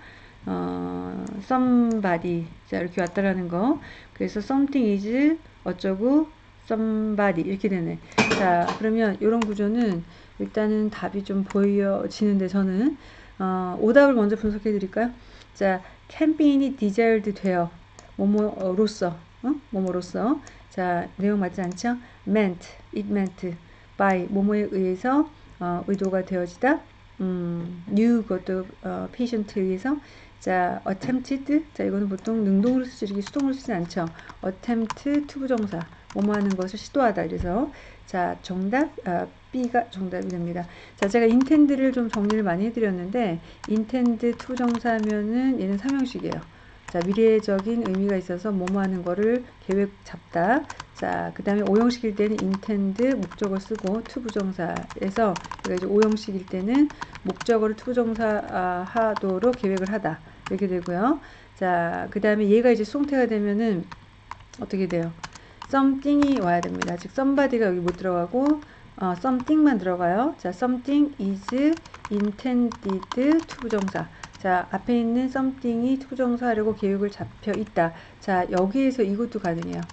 어, somebody. 자, 이렇게 왔다라는 거. 그래서 something is 어쩌고 somebody 이렇게 되네. 자, 그러면 이런 구조는 일단은 답이 좀 보여지는데 저는 어, 오답을 먼저 분석해 드릴까요? 자, 캠페인이 desired 돼요. 뭐뭐로서, 어? 뭐뭐로서. 자, 내용 맞지 않죠? meant, it meant, by, 뭐뭐에 의해서 어, 의도가 되어지다. 음, new 것도 어, patient에 의해서 자, attempted. 자, 이거는 보통 능동으로 쓰지 수동으로 쓰지 않죠. attempt 투부정사. 뭐뭐 하는 것을 시도하다. 그래서 자, 정답 어, B가 정답이 됩니다. 자, 제가 intend를 좀 정리를 많이 해드렸는데 intend 투부정사면은 얘는 삼형식이에요. 자, 미래적인 의미가 있어서 뭐뭐 하는 거를 계획 잡다. 자, 그 다음에 오형식일 때는 intend 목적어 쓰고 투부정사에서 그러니까 이제 오형식일 때는 목적어를 투부정사 아, 하도록 계획을 하다. 이렇게 되고요. 자, 그 다음에 얘가 이제 수동태가 되면은 어떻게 돼요? Something이 와야 됩니다. 즉 somebody가 여기 못 들어가고 어, something만 들어가요. 자, something is intended 투부정사. 자, 앞에 있는 something이 투부정사 하려고 계획을 잡혀 있다. 자, 여기에서 이것도 가능해요.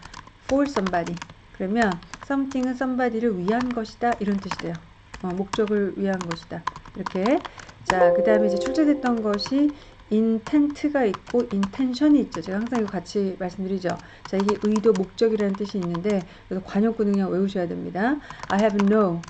for somebody. 그러면 something은 somebody를 위한 것이다. 이런 뜻이 돼요. 어, 목적을 위한 것이다. 이렇게. 자, 그 다음에 이제 출제됐던 것이 intent가 있고 intention이 있죠. 제가 항상 이거 같이 말씀드리죠. 자, 이게 의도, 목적이라는 뜻이 있는데 그래서 관용구는 그냥 외우셔야 됩니다. I have no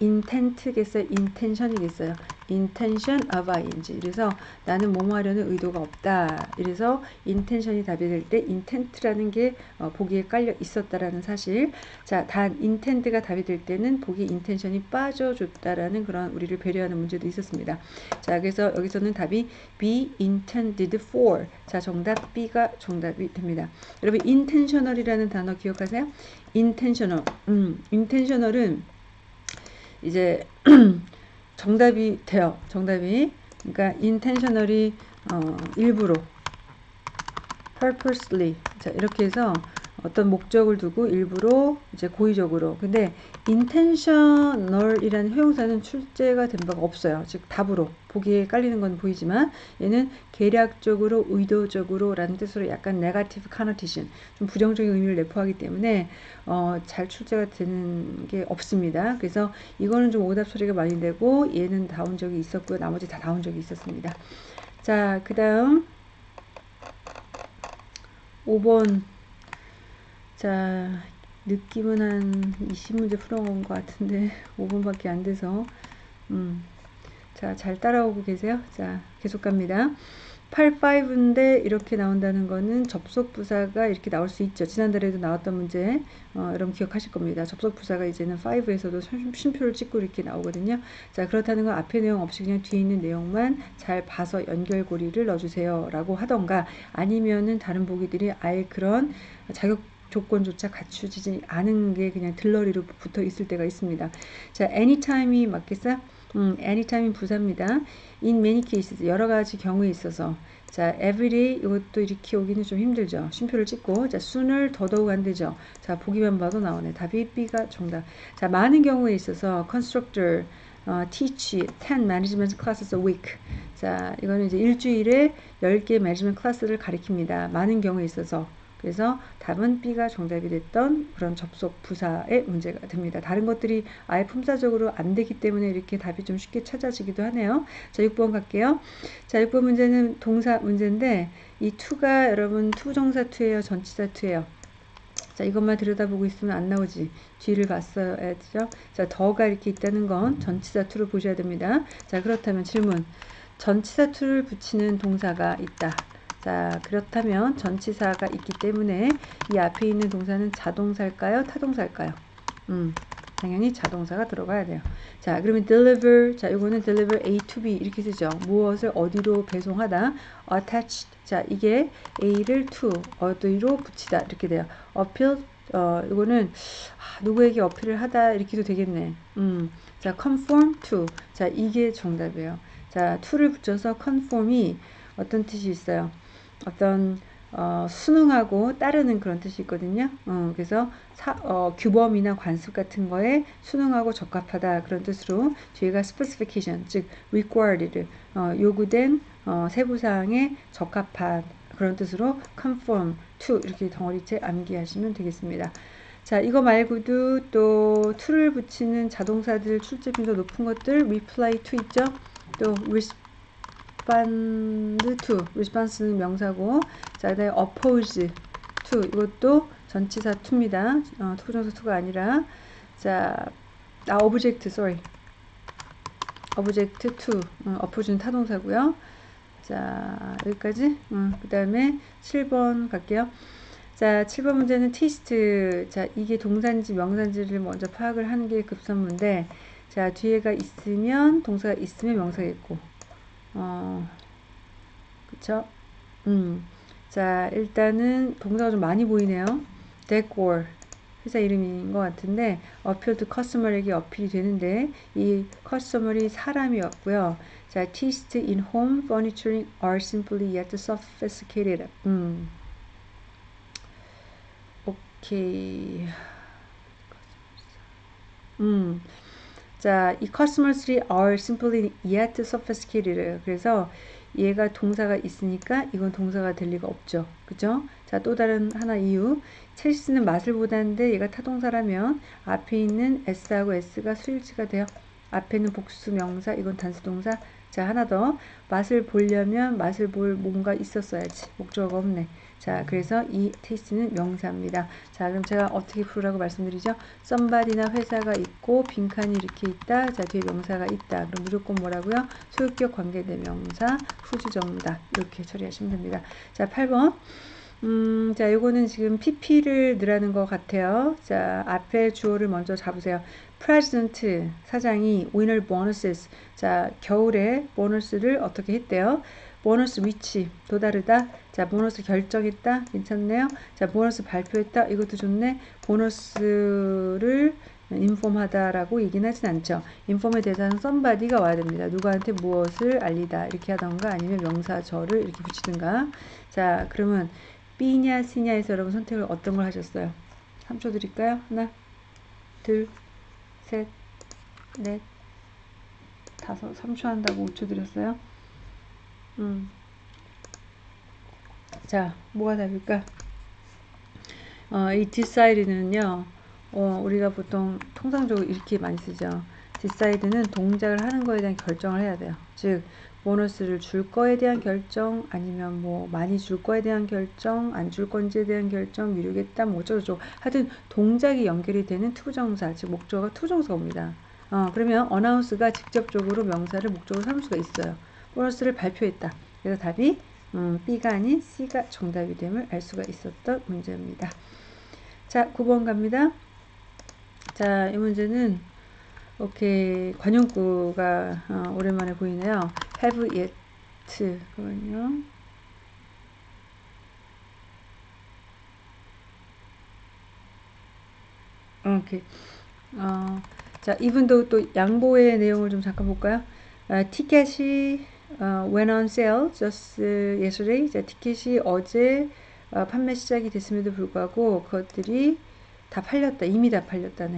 intent겠어요? intention이겠어요? Intention of ing. 그래서 나는 뭐뭐 하려는 의도가 없다. 이래서 intention이 답이 될 때 intent라는 게 어, 보기에 깔려 있었다라는 사실. 자, 단 intend가 답이 될 때는 보기 intention이 빠져줬다라는 그런 우리를 배려하는 문제도 있었습니다. 자, 그래서 여기서는 답이 be intended for. 자, 정답 B가 정답이 됩니다. 여러분 intentional이라는 단어 기억하세요? intentional. 음, intentional은 이제 정답이 돼요. 정답이. 그러니까 intentionally 어, 일부러 purposely 자 이렇게 해서 어떤 목적을 두고 일부러 이제 고의적으로 근데 intentional이라는 형용사는 출제가 된 바가 없어요. 즉 답으로 보기에 깔리는 건 보이지만 얘는 계략적으로 의도적으로 라는 뜻으로 약간 네가티브 카노티션 좀 부정적인 의미를 내포하기 때문에 어, 잘 출제가 되는 게 없습니다. 그래서 이거는 좀 오답 소리가 많이 되고 얘는 나온 적이 있었고요. 나머지 다 나온 적이 있었습니다. 자, 그 다음 5번 자 느낌은 한 20문제 풀어온 것 같은데 5분밖에 안 돼서 음. 자, 잘 따라오고 계세요? 자, 계속 갑니다. 85인데 이렇게 나온다는 거는 접속 부사가 이렇게 나올 수 있죠. 지난달에도 나왔던 문제 어, 여러분 기억하실 겁니다. 접속 부사가 이제는 5에서도 쉼표를 찍고 이렇게 나오거든요. 자 그렇다는 건 앞에 내용 없이 그냥 뒤에 있는 내용만 잘 봐서 연결고리를 넣어주세요 라고 하던가 아니면은 다른 보기들이 아예 그런 자격 조건조차 갖추지 않은 게 그냥 들러리로 붙어 있을 때가 있습니다. 자, anytime이 맞겠어? 음, anytime이 부사입니다. in many cases, 여러 가지 경우에 있어서. 자, everyday 이것도 이렇게 오기는 좀 힘들죠. 쉼표를 찍고. 자, sooner 더더욱 안 되죠. 자, 보기만 봐도 나오네. 답이 B가 정답. 자, 많은 경우에 있어서 constructor, 어, teach, 10 management classes a week. 자, 이거는 이제 일주일에 10개 management 클래스를 가리킵니다. 많은 경우에 있어서. 그래서 답은 B가 정답이 됐던 그런 접속 부사의 문제가 됩니다. 다른 것들이 아예 품사적으로 안 되기 때문에 이렇게 답이 좀 쉽게 찾아지기도 하네요. 자, 6번 갈게요. 자, 6번 문제는 동사 문제인데 이 to가 여러분 투정사 to예요, 전치사 to예요. 자, 이것만 들여다보고 있으면 안 나오지. 뒤를 봤어야죠. 자, the가 이렇게 있다는 건 전치사 to를 보셔야 됩니다. 자, 그렇다면 질문. 전치사 to를 붙이는 동사가 있다. 자, 그렇다면 전치사가 있기 때문에 이 앞에 있는 동사는 자동사일까요? 타동사일까요? 음, 당연히 자동사가 들어가야 돼요. 자, 그러면 deliver. 자, 이거는 deliver A to B 이렇게 쓰죠. 무엇을 어디로 배송하다. attached. 자, 이게 A를 to 어디로 붙이다 이렇게 돼요. appeal. 어, 이거는 아, 누구에게 어필을 하다 이렇게도 되겠네. 음. 자, conform to. 자, 이게 정답이에요. 자, to를 붙여서 conform이 어떤 뜻이 있어요? 어떤 어, 순응하고 따르는 그런 뜻이 있거든요. 어, 그래서 사, 어, 규범이나 관습 같은 거에 순응하고 적합하다 그런 뜻으로 뒤에가 specification 즉 required 어, 요구된 어, 세부사항에 적합한 그런 뜻으로 conform to 이렇게 덩어리째 암기하시면 되겠습니다. 자 이거 말고도 또 to를 붙이는 자동사들 출제 빈도 높은 것들 reply to 있죠. 또 respond to response는 명사고 자 그다음에 oppose to 이것도 전치사 to입니다. 어, 투부정사 to가 아니라. 자 아, object sorry. object to 어, oppose는 타동사고요. 자 여기까지. 어, 그 다음에 7번 갈게요. 자 7번 문제는 테스트 자 이게 동사인지 명사인지를 먼저 파악을 하는 게 급선무인데 자 뒤에가 있으면 동사가 있으면 명사겠고 어, 그쵸? 음. 자, 일단은 동사가 좀 많이 보이네요. decor. 회사 이름인 것 같은데, appeal to customer에게 어필이 되는데, 이 customer이 사람이었고요. 자, taste in home furniture are simply yet sophisticated. 음. 오케이. 음. 자, 이 customers들이 are simply yet sophisticated. 그래서 얘가 동사가 있으니까 이건 동사가 될 리가 없죠. 그죠? 자, 또 다른 하나 이유. 첼시는 맛을 보다는데 얘가 타동사라면 앞에 있는 s하고 s가 수일치가 돼요. 앞에는 복수 명사, 이건 단수 동사. 자, 하나 더. 맛을 보려면 맛을 볼 뭔가 있었어야지. 목적어가 없네. 자, 그래서 이 taste는 명사입니다. 자, 그럼 제가 어떻게 부르라고 말씀드리죠? somebody나 회사가 있고 빈칸이 이렇게 있다. 자, 뒤에 명사가 있다. 그럼 무조건 뭐라고요? 소유격 관계대명사 후주 정다. 이렇게 처리하시면 됩니다. 자, 8번. 음, 자, 요거는 지금 PP를 넣으라는 것 같아요. 자, 앞에 주어를 먼저 잡으세요. President 사장이 winner bonuses. 자, 겨울에 보너스를 어떻게 했대요? 보너스 위치 도다르다. 자, 보너스 결정했다. 괜찮네요. 자, 보너스 발표했다. 이것도 좋네. 보너스를 인폼하다라고 얘기는 하진 않죠. 인폼에 대해서는 somebody가 와야 됩니다. 누구한테 무엇을 알리다 이렇게 하던가 아니면 명사절을 이렇게 붙이든가. 자, 그러면 B냐 C냐에서 여러분 선택을 어떤 걸 하셨어요? 3초 드릴까요? 하나, 둘, 셋, 넷, 다섯, 3초 한다고 5초 드렸어요? 음. 자, 뭐가 답일까? 어, 이 decide는요, 어, 우리가 보통 통상적으로 이렇게 많이 쓰죠. decide는 동작을 하는 거에 대한 결정을 해야 돼요. 즉, 보너스를 줄 거에 대한 결정 아니면 뭐 많이 줄 거에 대한 결정 안 줄 건지에 대한 결정 미루겠다 뭐 어쩌고저쩌고 하여튼 동작이 연결이 되는 투정사 즉 목적어가 투정사가 옵니다 어, 그러면 announce가 직접적으로 명사를 목적으로 삼을 수가 있어요 보너스를 발표했다 그래서 답이 음, B가 아닌 C가 정답이 됨을 알 수가 있었던 문제입니다 자 9번 갑니다 자 이 문제는 오케이 관용구가 어, 오랜만에 보이네요. have yet 그거는요. 오케이. 어, 자, 이분도 또 양보의 내용을 좀 잠깐 볼까요? 어, 티켓이 어, went on sale just yesterday. 자, 티켓이 어제 어, 판매 시작이 됐음에도 불구하고 그것들이 다 팔렸다. 이미 다 팔렸다네.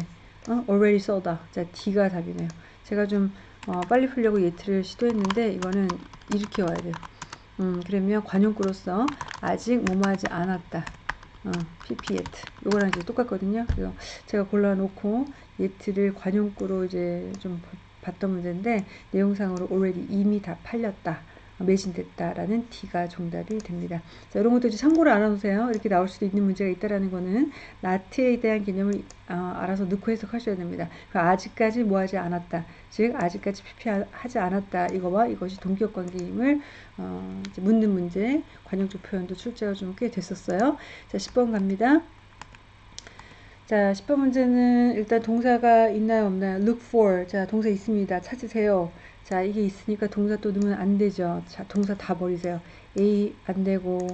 어? already sold다. 자, D가 답이네요. 제가 좀 어, 빨리 풀려고 예트를 시도했는데 이거는 이렇게 와야 돼요. 음, 그러면 관용구로서 아직 뭐뭐하지 않았다. 어, pp yet. 요거랑 이제 똑같거든요. 그래서 제가 골라놓고 예트를 관용구로 이제 좀 봤던 문제인데 내용상으로 already 이미 다 팔렸다. 매진됐다라는 D가 정답이 됩니다. 자, 이런 것도 이제 참고를 알아놓으세요. 이렇게 나올 수도 있는 문제가 있다라는 거는 나트에 대한 개념을 어, 알아서 넣고 해석하셔야 됩니다. 아직까지 뭐하지 않았다. 즉 아직까지 피피하지 않았다. 이거와 이것이 동기업 관계임을 어, 묻는 문제 관용적 표현도 출제가 좀 꽤 됐었어요. 자 10번 갑니다. 자 10번 문제는 일단 동사가 있나요 없나요? look for. 자 동사 있습니다. 찾으세요. 자 이게 있으니까 동사 또 넣으면 안 되죠. 자 동사 다 버리세요. A 안 되고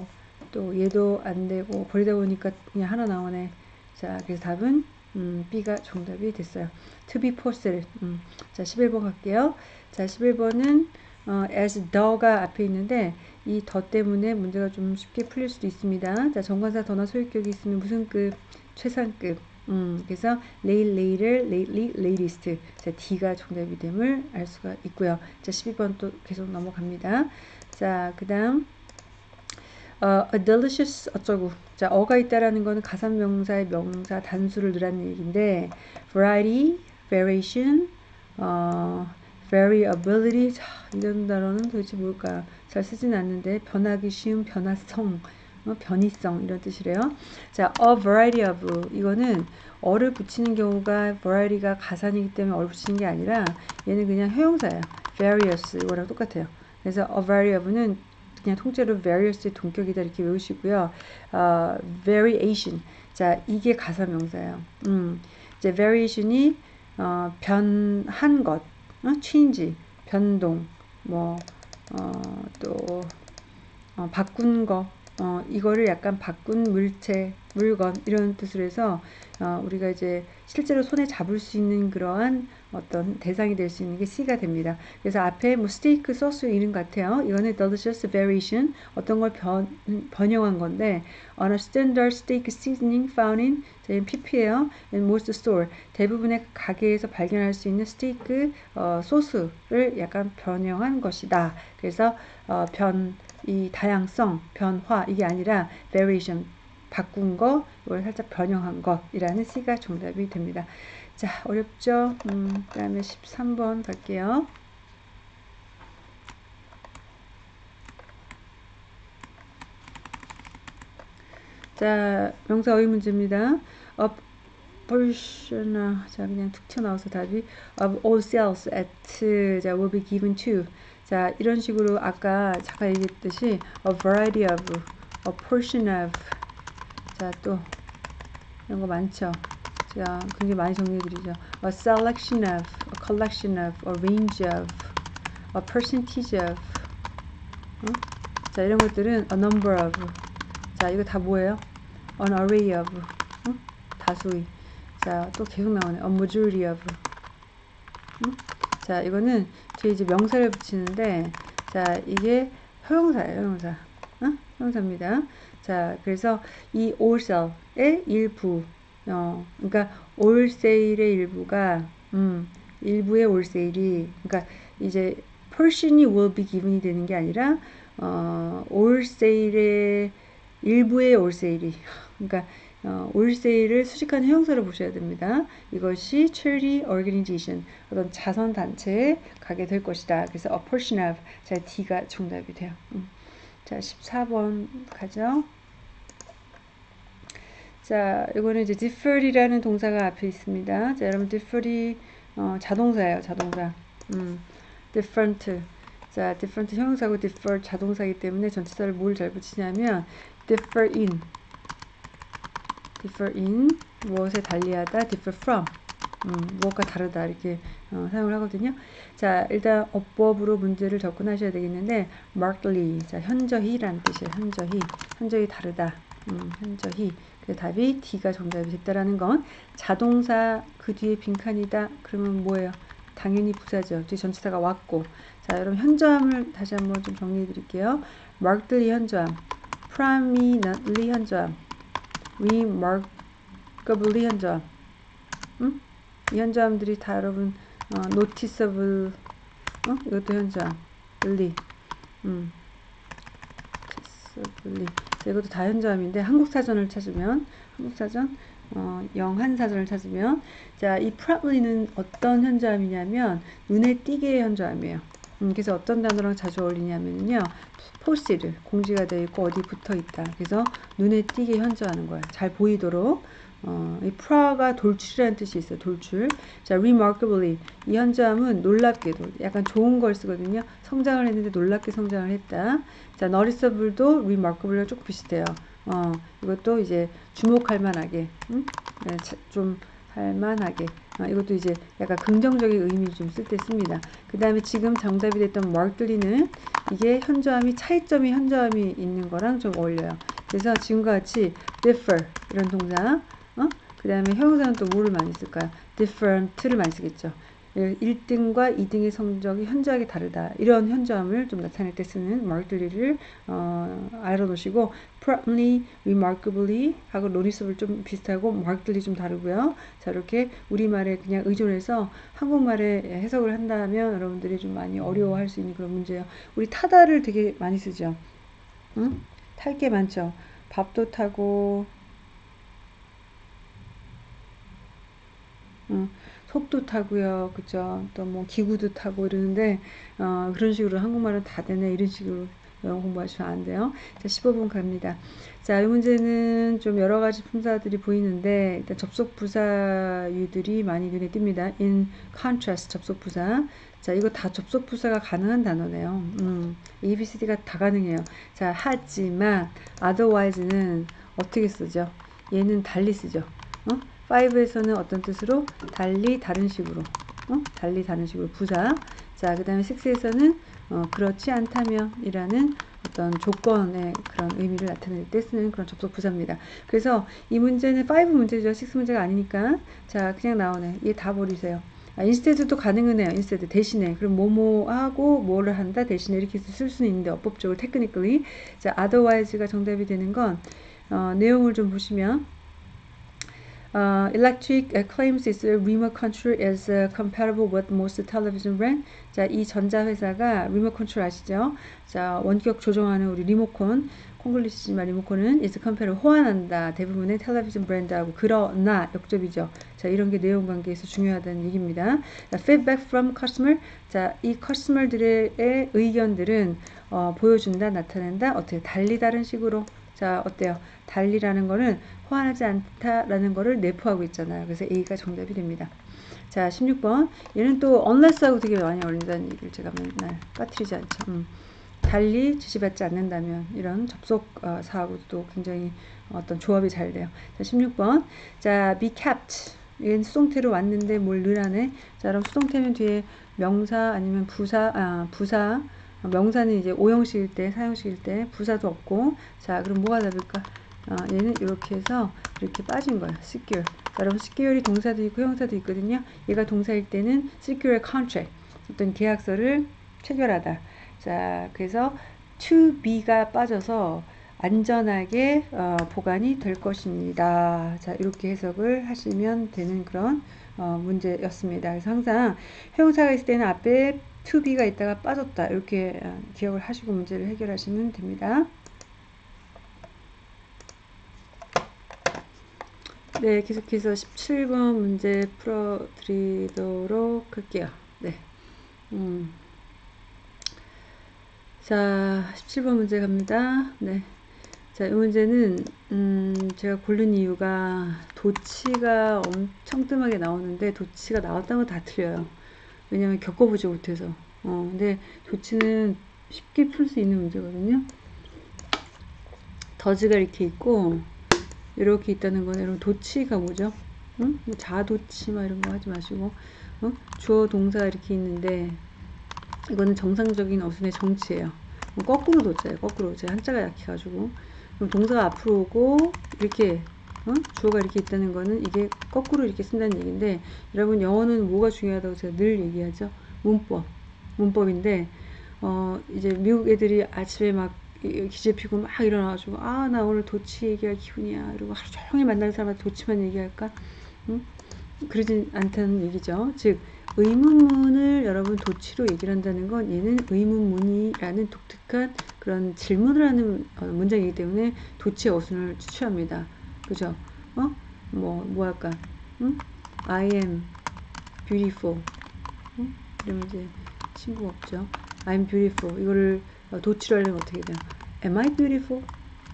또 얘도 안 되고 버리다 보니까 그냥 하나 나오네. 자 그래서 답은 음, B가 정답이 됐어요. To be posted 음, 자 11번 갈게요. 자 11번은 어, as the가 앞에 있는데 이 더 때문에 문제가 좀 쉽게 풀릴 수도 있습니다. 자 정관사 더나 소유격이 있으면 무슨 급 최상급 음, 그래서 late, later, lately, latest. 자, D가 정답이 됨을 알 수가 있고요. 자, 12번 또 계속 넘어갑니다. 자, 그 다음 어, a delicious 어쩌고 자, 어가 있다라는 거는 가산명사의 명사 단수를 넣으라는 얘기인데 variety, variation, 어, variability 자, 이런 단어는 도대체 뭘까요? 잘 쓰진 않는데 변하기 쉬운 변화성 어, 변이성 이런 뜻이래요. 자, a variety of 이거는 어를 붙이는 경우가 variety가 가산이기 때문에 어를 붙이는 게 아니라 얘는 그냥 효용사예요. various 이거랑 똑같아요. 그래서 a variety of는 그냥 통째로 various의 동격이다 이렇게 외우시고요. 어, variation 자 이게 가사명사예요. 음, 이제 variation이 어, 변한 것, 어? change 변동, 뭐 어, 또 어, 바꾼 거, 어, 이거를 약간 바꾼 물체, 물건 이런 뜻으로 해서 어, 우리가 이제 실제로 손에 잡을 수 있는 그러한 어떤 대상이 될 수 있는 게 C가 됩니다. 그래서 앞에 뭐 스테이크 소스 이름 같아요. 이거는 delicious variation 어떤 걸 변, 번영한 건데 on a standard steak seasoning found in 저희 PP예요. in most store 대부분의 가게에서 발견할 수 있는 스테이크 어, 소스를 약간 변형한 것이다. 그래서 어, 변 이 다양성, 변화 이게 아니라 variation 바꾼 거, 이걸 살짝 변형한 것이라는 C가 정답이 됩니다. 자, 어렵죠? 음, 그 다음에 13번 갈게요. 자, 명사 어휘 문제입니다. A portion, 아, 자, 그냥 툭 튀어나와서 답이 of all cells at, 자, will be given to. 자, 이런 식으로 아까 잠깐 얘기했듯이 a variety of, a portion of. 자, 또 이런 거 많죠. 자, 굉장히 많이 정리해드리죠. A selection of, a collection of, a range of, a percentage of. 어? 자, 이런 것들은 a number of. 자, 이거 다 뭐예요? an array of. 어? 다수의. 자, 또 계속 나오네. a majority of. 응? 자, 이거는 뒤에 이제 명사를 붙이는데, 자, 이게 형용사예요, 형용사. 어? 형용사입니다. 자, 그래서 이 allsell의 일부, 어, 그러니까 올세일의 일부가, 음, 일부의 올세일이, 그러니까 이제 portion이 will be given이 되는 게 아니라, 어, 올세일의 일부의 올세일이, 그러니까 어, 올세일을 수식하는 형용사로 보셔야 됩니다. 이것이 charity organization, 어떤 자선 단체에 가게 될 것이다. 그래서 a portion of, 자, D가 정답이 돼요. 음. 자, 14번 가죠. 자, 이거는 이제 defer이라는 동사가 앞에 있습니다. 자, 여러분 defer이 어, 자동사예요, 자동사. 음, different. 자, different 형용사고 defer 자동사이기 때문에 전치사를 뭘 잘 붙이냐면 differ in. Differ in 무엇에 달리하다 differ from 음, 무엇과 다르다 이렇게 어, 사용을 하거든요. 자 일단 어법으로 문제를 접근하셔야 되겠는데 markedly 자 현저히라는 뜻이에요. 현저히 현저히 다르다. 음, 현저히 그 답이 D가 정답이 됐다라는 건 자동사 그 뒤에 빈칸이다. 그러면 뭐예요? 당연히 부사죠. 뒤 전치사가 왔고 자 여러분 현저함을 다시 한번 좀 정리해 드릴게요. markedly 현저함, prominently 현저함, remarkably 현저함. 음? 이 현저함들이 다 여러분 어, noticeable 어? 이것도 현저함. really. 음. noticeably. 자, 이것도 다 현저함인데 한국 사전을 찾으면 한국 사전 어, 영한 사전을 찾으면 자, 이 probably는 어떤 현저함이냐면 눈에 띄게 현저함이에요. 음, 그래서 어떤 단어랑 자주 어울리냐면요. posted 공지가 되어 있고 어디 붙어 있다. 그래서 눈에 띄게 현저하는 거예요. 잘 보이도록 어, 이 pro가 돌출이라는 뜻이 있어요. 돌출. 자, remarkably 이 현저함은 놀랍게도 약간 좋은 걸 쓰거든요. 성장을 했는데 놀랍게 성장을 했다. 자, noticeable도 remarkable랑 조금 비슷해요. 어, 이것도 이제 주목할 만하게, 음? 네, 좀 할만하게. 어, 이것도 이제 약간 긍정적인 의미를 좀쓸 때 씁니다. 그 다음에 지금 정답이 됐던 markedly는 이게 현저함이 차이점이 현저함이 있는 거랑 좀 어울려요. 그래서 지금과 같이 differ 이런 동사 어? 그 다음에 형용사는 또 뭐를 많이 쓸까요? different를 많이 쓰겠죠. 1등과 2등의 성적이 현저하게 다르다. 이런 현저함을 좀 나타낼 때 쓰는 markedly를 어, 알아놓으시고 promptly, remarkably 하고 noticeable 좀 비슷하고 markedly 좀 다르고요. 자 이렇게 우리말에 그냥 의존해서 한국말에 해석을 한다면 여러분들이 좀 많이 어려워할 수 있는 그런 문제예요. 우리 타다를 되게 많이 쓰죠. 응? 탈 게 많죠. 밥도 타고 응. 속도 타고요. 그죠? 또 뭐 기구도 타고 이러는데 어, 그런 식으로 한국말은 다 되네. 이런 식으로 영어 공부하시면 안 돼요. 자, 15분 갑니다. 자, 이 문제는 좀 여러 가지 품사들이 보이는데 일단 접속 부사유들이 많이 눈에 띕니다. in contrast 접속 부사. 자, 이거 다 접속 부사가 가능한 단어네요. 음, A, B, C, D가 다 가능해요. 자, 하지만 otherwise는 어떻게 쓰죠? 얘는 달리 쓰죠. 어? 5에서는 어떤 뜻으로? 달리 다른 식으로. 어? 달리 다른 식으로 부사. 자, 그 다음에 6에서는 어, 그렇지 않다면 이라는 어떤 조건의 그런 의미를 나타낼 때 쓰는 그런 접속 부사입니다. 그래서 이 문제는 5 문제죠. 6 문제가 아니니까. 자, 그냥 나오네. 얘 다 버리세요. 아, instead도 가능은 해요. instead 대신에. 그럼 뭐뭐 하고 뭐를 한다 대신에 이렇게 쓸 수는 있는데 어법적으로 technically. 자, otherwise가 정답이 되는 건 어, 내용을 좀 보시면 Uh, electric uh, claims its remote control is uh, compatible with most television brand. 자, 이 전자회사가 remote control 아시죠? 자, 원격 조정하는 우리 리모컨, 콩글리시지만 리모컨은 is compatible 호환한다. 대부분의 텔레비전 브랜드하고 그러나 역접이죠. 자, 이런 게 내용 관계에서 중요하다는 얘기입니다. 자, feedback from customer. 자, 이 커스터머들의 의견들은 어, 보여준다, 나타낸다. 어떻게 달리 다른 식으로 자, 어때요? 달리라는 거는 호환하지 않다라는 거를 내포하고 있잖아요. 그래서 A가 정답이 됩니다. 자, 16번. 얘는 또 unless하고 되게 많이 어울린다는 얘기를 제가 맨날 빠뜨리지 않죠. 음. 달리 지시받지 않는다면 이런 접속 어, 사하고도 굉장히 어떤 조합이 잘 돼요. 자, 16번. 자, be kept. 이건 수동태로 왔는데 뭘 늘하네. 자, 그럼 수동태는 뒤에 명사 아니면 부사, 아, 부사. 명사는 이제 오형식일 때, 사형식일 때 부사도 없고. 자, 그럼 뭐가 답일까? 어, 얘는 이렇게 해서 이렇게 빠진 거예요. secure. 자, 여러분 secure이 동사도 있고 형사도 있거든요. 얘가 동사일 때는 secure contract. 어떤 계약서를 체결하다. 자, 그래서 to be가 빠져서 안전하게 어, 보관이 될 것입니다. 자, 이렇게 해석을 하시면 되는 그런 어, 문제였습니다. 그래서 항상 형사가 있을 때는 앞에 to be가 있다가 빠졌다. 이렇게 어, 기억을 하시고 문제를 해결하시면 됩니다. 네, 계속해서 17번 문제 풀어드리도록 할게요. 네. 음. 자, 17번 문제 갑니다. 네. 자, 이 문제는, 음, 제가 고른 이유가 도치가 엄청 뜸하게 나오는데 도치가 나왔다는 건 다 틀려요. 왜냐면 겪어보지 못해서. 어, 근데 도치는 쉽게 풀 수 있는 문제거든요. 더즈가 이렇게 있고, 이렇게 있다는 거는 여러분 도치가 뭐죠? 응? 뭐 자도치 막 이런 거 하지 마시고 어? 주어 동사 이렇게 있는데 이거는 정상적인 어순의 정치예요. 뭐 거꾸로 도자예요. 거꾸로 제 한자가 약해가지고 그럼 동사가 앞으로 오고 이렇게 어? 주어가 이렇게 있다는 거는 이게 거꾸로 이렇게 쓴다는 얘기인데 여러분 영어는 뭐가 중요하다고 제가 늘 얘기하죠. 문법 문법인데 어 이제 미국 애들이 아침에 막 기재 피고 막 일어나가지고 아 나 오늘 도치 얘기할 기분이야 이러고 하루 종일 만나는 사람한테 도치만 얘기할까 응? 그러진 않다는 얘기죠 즉 의문문을 여러분 도치로 얘기를 한다는 건 얘는 의문문이라는 독특한 그런 질문을 하는 어, 문장이기 때문에 도치의 어순을 추천합니다 그죠 어? 뭐, 뭐 할까 응? I am beautiful 응? 이러면 이제 친구가 없죠 I'm beautiful 이거를 어, 도치로 하려면 어떻게 돼요? Am I beautiful?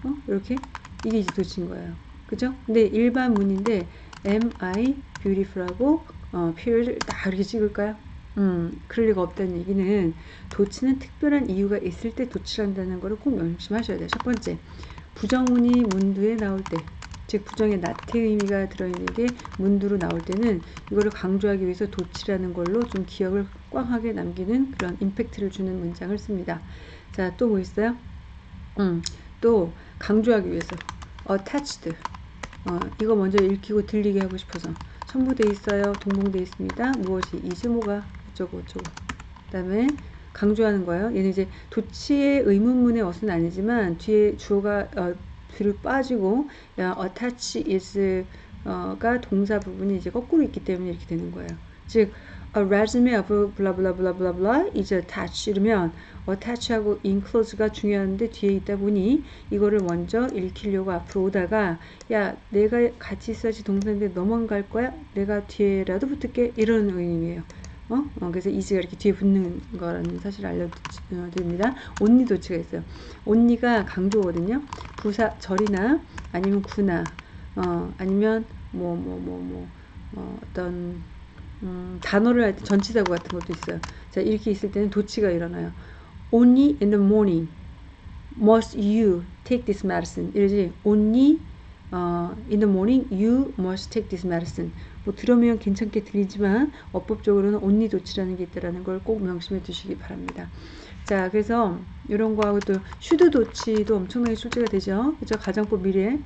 어? 이렇게 이게 이제 도치인 거예요. 그죠? 근데 일반 문인데 Am I beautiful하고 어, 표를 다 이렇게 찍을까요? 음, 그럴 리가 없다는 얘기는 도치는 특별한 이유가 있을 때 도치를 한다는 것을 꼭 명심하셔야 돼요. 첫 번째, 부정문이 문두에 나올 때, 즉 부정의 나태의 의미가 들어있는 게 문두로 나올 때는 이거를 강조하기 위해서 도치라는 걸로 좀 기억을 꽝하게 남기는 그런 임팩트를 주는 문장을 씁니다. 자, 또 뭐 있어요? 음, 또 강조하기 위해서 attached. 어, 이거 먼저 읽히고 들리게 하고 싶어서 첨부돼 있어요. 동봉돼 있습니다. 무엇이 이즈모가 어쩌고 어쩌고. 그 다음에 강조하는 거예요. 얘는 이제 도치의 의문문의 어순 아니지만 뒤에 주어가 어, 뒤로 빠지고 야, attach is 어가 동사 부분이 이제 거꾸로 있기 때문에 이렇게 되는 거예요. 즉 a resume of blah blah blah blah blah is attached 이러면 attach하고 inclose가 중요한데 뒤에 있다 보니 이거를 먼저 읽히려고 앞으로 오다가 야 내가 같이 있어야지 동사인데 너만 갈 거야? 내가 뒤에라도 붙을게 이런 의미예요. 어? 어, 그래서 이즈가 이렇게 뒤에 붙는 거라는 사실을 알려드립니다. 온니 도치가 있어요. 온니가 강조거든요. 부사 절이나 아니면 구나 어, 아니면 뭐 뭐 뭐뭐 어, 어떤 음, 단어를 할 때 전치사구 같은 것도 있어요. 자, 이렇게 있을 때는 도치가 일어나요. Only in the morning must you take this medicine. 이러지. Only uh, in the morning you must take this medicine. 뭐 들으면 괜찮게 들리지만 어법적으로는 only 도치라는 게 있다라는 걸 꼭 명심해 두시기 바랍니다. 자, 그래서 이런 거하고 또 should 도치도 엄청나게 출제가 되죠. 그죠? 가정법 미래.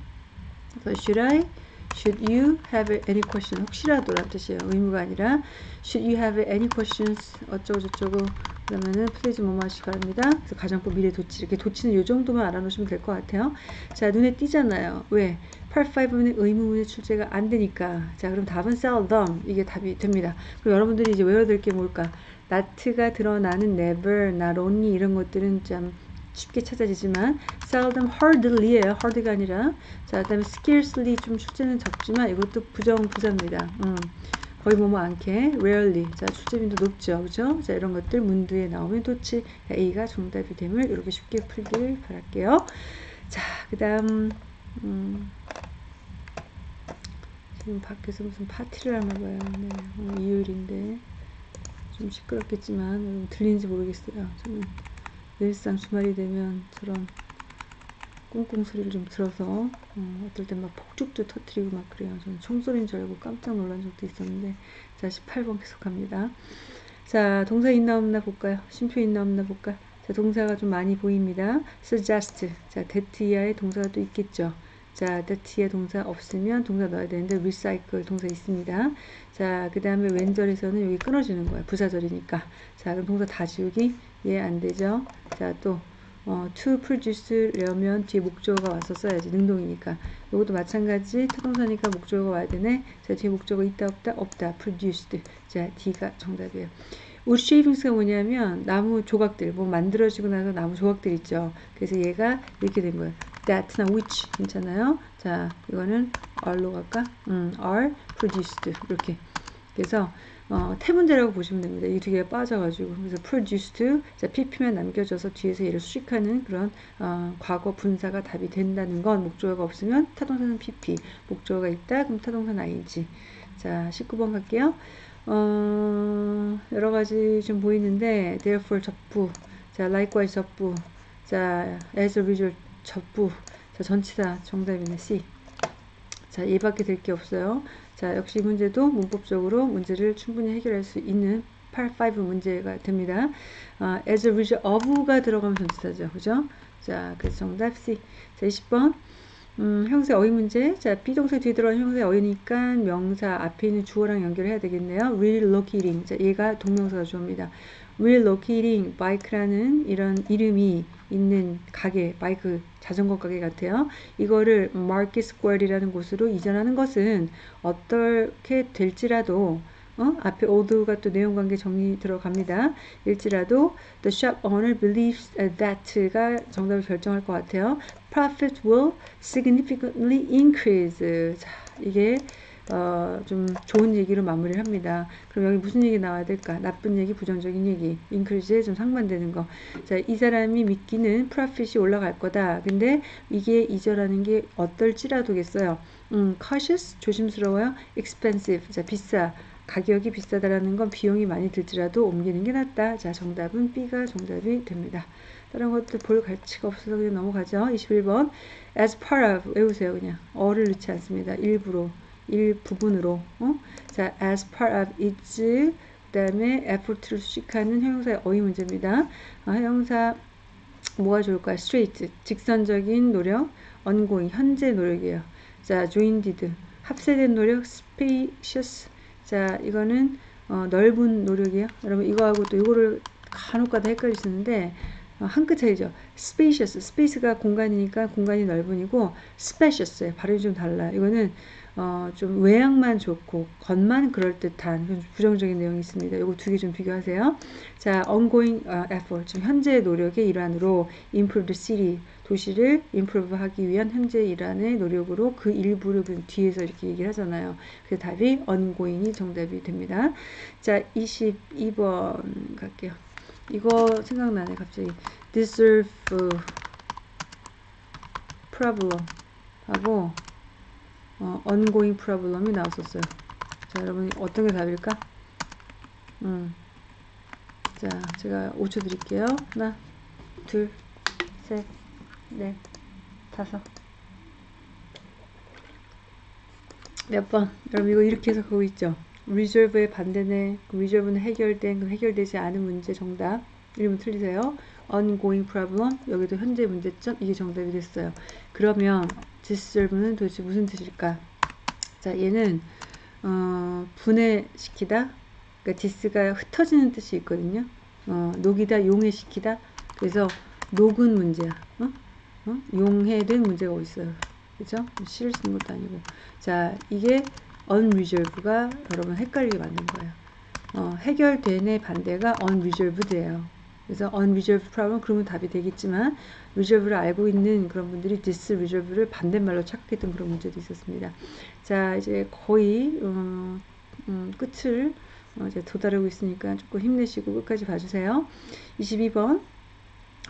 should I Should you have any questions? 혹시라도란 뜻이에요. 의무가 아니라 Should you have any questions? 어쩌고 저쩌고 그러면은 please 뭐뭐 하시기 바랍니다. 그래서 가정법 미래 도치 이렇게 도치는 이 정도만 알아놓으시면 될 것 같아요. 자 눈에 띄잖아요. 왜? 8-5는 의문문이 출제가 안 되니까 자 그럼 답은 seldom 이게 답이 됩니다. 그럼 여러분들이 이제 외워야 게 뭘까? not가 드러나는 never, not 이런 것들은 좀 쉽게 찾아지지만 seldom hardly예요. hard가 아니라 자 그다음에 scarcely 좀 출제는 적지만 이것도 부정 부사입니다. 음, 거의 뭐뭐 않게 rarely 자 출제빈도 높죠. 그죠? 자 이런 것들 문두에 나오면 도치 A가 정답이 됨을 이렇게 쉽게 풀길 바랄게요. 자, 그 다음, 음, 지금 밖에서 무슨 파티를 하나 봐요. 네, 오늘 일요일인데. 좀 시끄럽겠지만, 여러분 들리는지 모르겠어요. 저는 늘상 주말이 되면 저런 꽁꽁 소리를 좀 들어서, 어, 어떨 땐 막 폭죽도 터트리고 막 그래요. 저는 총소리인 줄 알고 깜짝 놀란 적도 있었는데, 자, 18번 계속합니다. 자, 동사 있나 없나 볼까요? 쉼표 있나 없나 볼까요? 자, 동사가 좀 많이 보입니다. suggest. 자, that 이하의 동사가 또 있겠죠. 자, that 이하 동사 없으면 동사 넣어야 되는데 recycle 동사 있습니다. 자, 그 다음에 when절에서는 여기 끊어지는 거야. 부사절이니까. 자, 그럼 동사 다 지우기? 예, 안 되죠. 자, 또 어, to produce려면 뒤에 목적어가 와서 써야지. 능동이니까. 이것도 마찬가지. 타동사니까 목적어가 와야 되네. 자, 뒤에 목적어 있다 없다? 없다. produced. 자, D가 정답이에요. wood shavings가 뭐냐면 나무 조각들 뭐 만들어지고 나서 나무 조각들 있죠. 그래서 얘가 이렇게 된 거예요. that나 which 괜찮아요? 자 이거는 are로 갈까? 음, are produced 이렇게 그래서 어, 태문제라고 보시면 됩니다. 이 두 개가 빠져가지고 그래서 produced 자 pp만 남겨져서 뒤에서 얘를 수식하는 그런 어, 과거 분사가 답이 된다는 건 목적어가 없으면 타동사는 pp 목적어가 있다 그럼 타동사는 ing 자 19번 갈게요. 어, 여러 가지 좀 보이는데 therefore 접부 자 likewise 접부 자 as a result 접부 자 전치사 정답이네 C. 자 얘밖에 될 게 없어요. 자 역시 문제도 문법적으로 문제를 충분히 해결할 수 있는 8, 5 문제가 됩니다. 어, as a result of가 들어가면 전치사죠. 그죠? 자 그래서 정답 C. 자 20번 음, 형세 어휘 문제. 자, 비동사 뒤에 들어간 형세 어휘니까 명사 앞에 있는 주어랑 연결해야 되겠네요. relocating. 자, 얘가 동명사가 주어입니다. relocating bike라는 이런 이름이 있는 가게, 바이크 자전거 가게 같아요. 이거를 market square이라는 곳으로 이전하는 것은 어떻게 될지라도 어? 앞에 old가 또 내용 관계 정리 들어갑니다. 일지라도 the shop owner believes that가 정답을 결정할 것 같아요. profit will significantly increase. 자, 이게 어, 좀 좋은 얘기로 마무리를 합니다. 그럼 여기 무슨 얘기 나와야 될까? 나쁜 얘기, 부정적인 얘기. increase에 좀 상반되는 거. 자, 이 사람이 믿기는 profit이 올라갈 거다. 근데 이게 이절하는 게 어떨지라도겠어요. 음, cautious, 조심스러워요. expensive, 자, 비싸. 가격이 비싸다라는 건 비용이 많이 들지라도 옮기는 게 낫다. 자, 정답은 B가 정답이 됩니다. 다른 것들 볼 가치가 없어서 그냥 넘어가죠. 21번. as part of 외우세요 그냥. 어를 넣지 않습니다. 일부로. 일부분으로. 어? 자, as part of its 그 다음에 effort를 수식하는 형용사의 어휘 문제입니다. 어, 형용사 뭐가 좋을까요? straight, 직선적인 노력, ongoing, 현재 노력이에요. 자, joined, 합세된 노력, spacious, 자, 이거는 어, 넓은 노력이에요. 여러분 이거하고 또 이거를 간혹가다 헷갈리시는데 어, 한끗 차이죠. spacious, space가 공간이니까 공간이 넓은이고 spacious예요. 발음이 좀 달라요. 이거는 어, 좀 외양만 좋고 겉만 그럴듯한 부정적인 내용이 있습니다. 이거 두 개 좀 비교하세요. 자, ongoing uh, effort, 지금 현재 노력의 일환으로 improve the city, 도시를 improve 하기 위한 현재 일환의 노력으로 그 일부를 그 뒤에서 이렇게 얘기를 하잖아요. 그래서 답이 ongoing이 정답이 됩니다. 자, 22번 갈게요. 이거 생각나네, 갑자기. deserve problem 하고 어, ongoing problem이 나왔었어요. 자, 여러분 어떤 게 답일까? 음. 자, 제가 5초 드릴게요. 하나, 둘, 셋, 넷, 다섯. 몇 번? 여러분 이거 이렇게 해서 그거 있죠? reserve의 반대네. 그 reserve는 해결된, 그 해결되지 않은 문제 정답. 1번 틀리세요. ongoing problem. 여기도 현재 문제점. 이게 정답이 됐어요. 그러면 deserve는 도대체 무슨 뜻일까? 자, 얘는 어, 분해시키다. 그러니까 디스가 흩어지는 뜻이 있거든요. 어, 녹이다, 용해시키다. 그래서 녹은 문제야. 어? 어? 용해된 문제가 있어요. 그죠? 쓰는 것도 아니고. 자, 이게 unresolved가 여러분 헷갈리게 만든 거예요. 어, 해결된의 반대가 unresolved예요. 그래서 unresolved problem 그러면 답이 되겠지만 resolve를 알고 있는 그런 분들이 disresolve를 반대말로 착각했던 그런 문제도 있었습니다. 자 이제 거의 어, 음, 끝을 어, 이제 도달하고 있으니까 조금 힘내시고 끝까지 봐주세요. 22번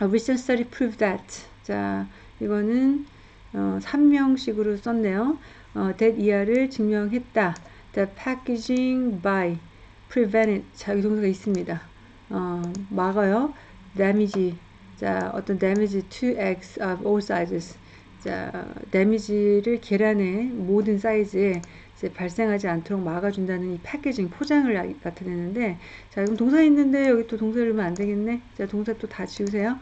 A recent study proved that 자 이거는 어, 3명식으로 썼네요. 어, that 이하를 증명했다. The packaging by prevented. 자, 이 동사가 있습니다. 어, 막아요. damage. 자, 어떤 damage to eggs of all sizes. 자, damage를 계란의 모든 사이즈에 발생하지 않도록 막아준다는 이 패키징 포장을 나타내는데 자 그럼 동사 있는데 여기 또 동사 를으면 안 되겠네 자 동사 또 다 지우세요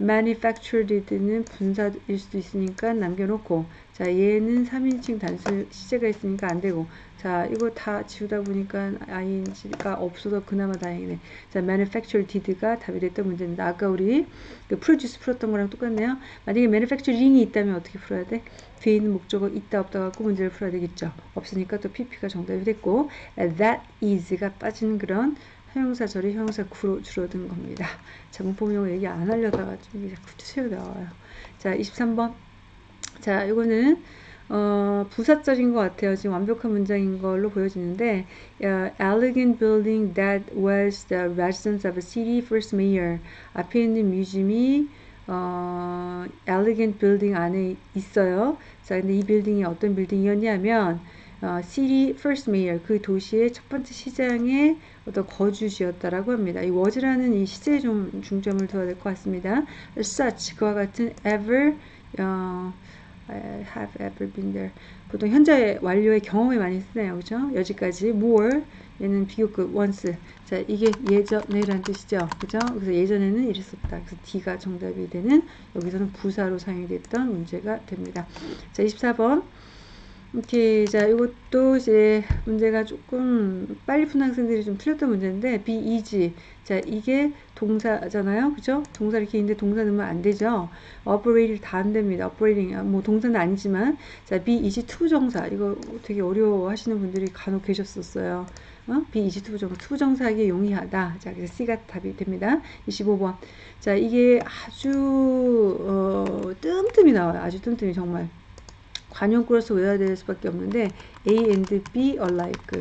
manufactured는 분사일 수도 있으니까 남겨놓고 자 얘는 3인칭 단수 시제가 있으니까 안 되고 자 이거 다 지우다 보니까 ing가 없어서 그나마 다행이네. 자 manufactured did가 답이 됐던 문제입니다. 아까 우리 그 produce 풀었던 거랑 똑같네요. 만약에 manufacturing이 있다면 어떻게 풀어야 돼? 뒤에 있는 목적어 있다 없다 갖고 문제를 풀어야 되겠죠. 없으니까 또 pp가 정답이 됐고 that is가 빠지는 그런 형용사절이 형용사 구로 줄어든 겁니다. 자, 문법용어 얘기 안 하려다가 좀 자꾸 새로 나와요. 자, 23번. 자, 이거는 어, 부사절인 것 같아요. 지금 완벽한 문장인 걸로 보여지는데 uh, elegant building that was the residence of a city first mayor 앞에 있는 뮤지엄이 어, elegant building 안에 있어요. 자, 근데 이 빌딩이 어떤 빌딩이었냐면 어, city first mayor 그 도시의 첫 번째 시장의 어떤 거주지였다라고 합니다. 이 was라는 이 시제에 좀 중점을 둬야 될 것 같습니다. such 그와 같은 ever 어, have ever been there 보통 현재 완료의 경험에 많이 쓰네요. 그죠? 여기까지 more 얘는 비교급 once 자 이게 예전에라는 뜻이죠. 그죠? 그래서 예전에는 이랬었다. 그래서 D가 정답이 되는 여기서는 부사로 사용이 됐던 문제가 됩니다. 자 24번 이렇게 자 이것도 이제 문제가 조금 빨리 푼 학생들이 좀 틀렸던 문제인데 be easy 자 이게 동사잖아요. 그죠? 동사 이렇게 있는데 동사 넣으면 안 되죠? Operate 다 안 됩니다. Operating. 뭐 동사는 아니지만. 자 be easy to 정사. 이거 되게 어려워 하시는 분들이 간혹 계셨었어요. 어? be easy to 정사. to 정사하기 용이하다. 자 그래서 C가 답이 됩니다. 25번. 자 이게 아주 어, 뜸뜸이 나와요. 아주 뜸뜸이 정말 관용구로서 외워야 될 수밖에 없는데 A and B alike.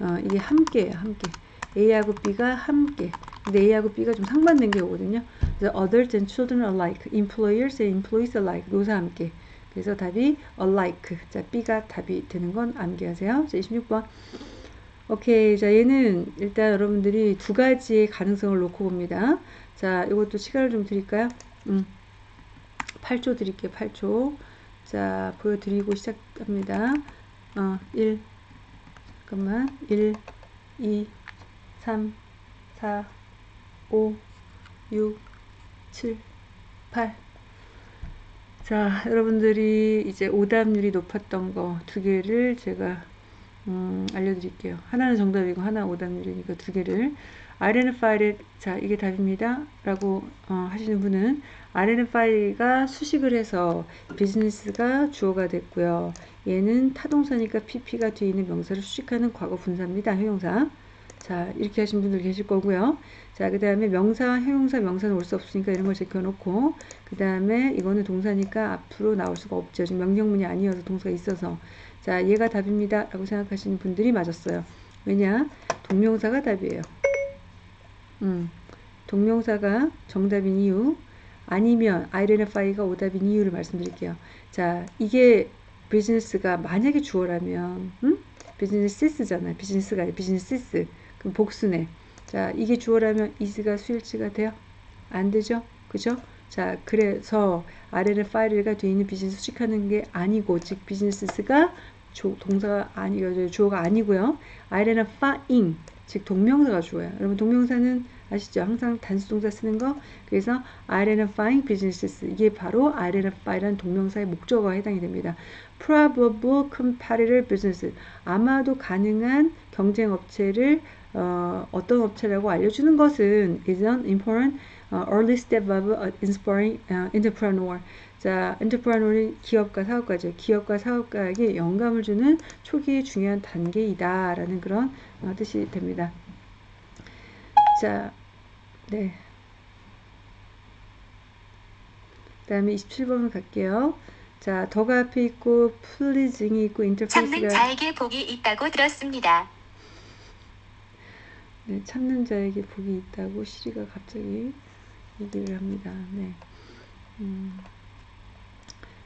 어, 이게 함께예요 함께. A하고 B가 함께. 근데 A하고 B가 좀 상반된 게 오거든요. 그래서 adults and children alike employers and employees alike. 노사 함께. 그래서 답이 alike. 자 B가 답이 되는 건 암기하세요. 자 26번. 오케이. 자 얘는 일단 여러분들이 두 가지의 가능성을 놓고 봅니다. 자 이것도 시간을 좀 드릴까요? 음, 8초 드릴게요. 8초 자, 보여드리고 시작합니다. 어, 1, 잠깐만, 1, 2, 3, 4, 5, 6, 7, 8. 자, 여러분들이 이제 오답률이 높았던 거 두 개를 제가 음, 알려드릴게요. 하나는 정답이고 하나 오답률이니까 두 개를 identified 자 이게 답입니다. 라고 어, 하시는 분은 identify가 수식을 해서 비즈니스가 주어가 됐고요. 얘는 타동사니까 pp가 뒤에 있는 명사를 수식하는 과거 분사입니다. 형용사. 자 이렇게 하신 분들 계실 거고요. 자 그 다음에 명사 형용사 명사는 올 수 없으니까 이런 걸 제껴놓고 그 다음에 이거는 동사니까 앞으로 나올 수가 없죠. 지금 명령문이 아니어서 동사가 있어서. 자 얘가 답입니다. 라고 생각하시는 분들이 맞았어요. 왜냐? 동명사가 답이에요 음, 동명사가 정답인 이유 아니면 identify가 오답인 이유를 말씀드릴게요. 자, 이게 비즈니스가 만약에 주어라면 음? 비즈니스잖아. 비즈니스가 아니라 비즈니스. 그럼 복수네. 자, 이게 주어라면 is가 수일치가 돼요? 안 되죠? 그죠? 자, 그래서 identify가 되어 있는 비즈니스 수식하는 게 아니고 즉 비즈니스가 동사가 아니 주어가 아니고요. identifying 즉 동명사가 주어요. 여러분 동명사는 아시죠? 항상 단수 동사 쓰는 거. 그래서 identifying businesses 이게 바로 identify라는 동명사의 목적어에 해당이 됩니다. probable competitor business 아마도 가능한 경쟁 업체를 어, 어떤 업체라고 알려주는 것은 is an important uh, early step of inspiring uh, entrepreneur. 자, 엔터프라노는 기업가 사업가죠. 기업가 사업가에게 영감을 주는 초기의 중요한 단계이다라는 그런 어, 뜻이 됩니다. 자, 네. 그 다음에 27번을 갈게요. 자, 더가 앞에 있고 플리징이 있고 인터페이스가 참는 자에게 복이 있다고 들었습니다. 네, 참는 자에게 복이 있다고 시리가 갑자기 얘기를 합니다. 네. 음.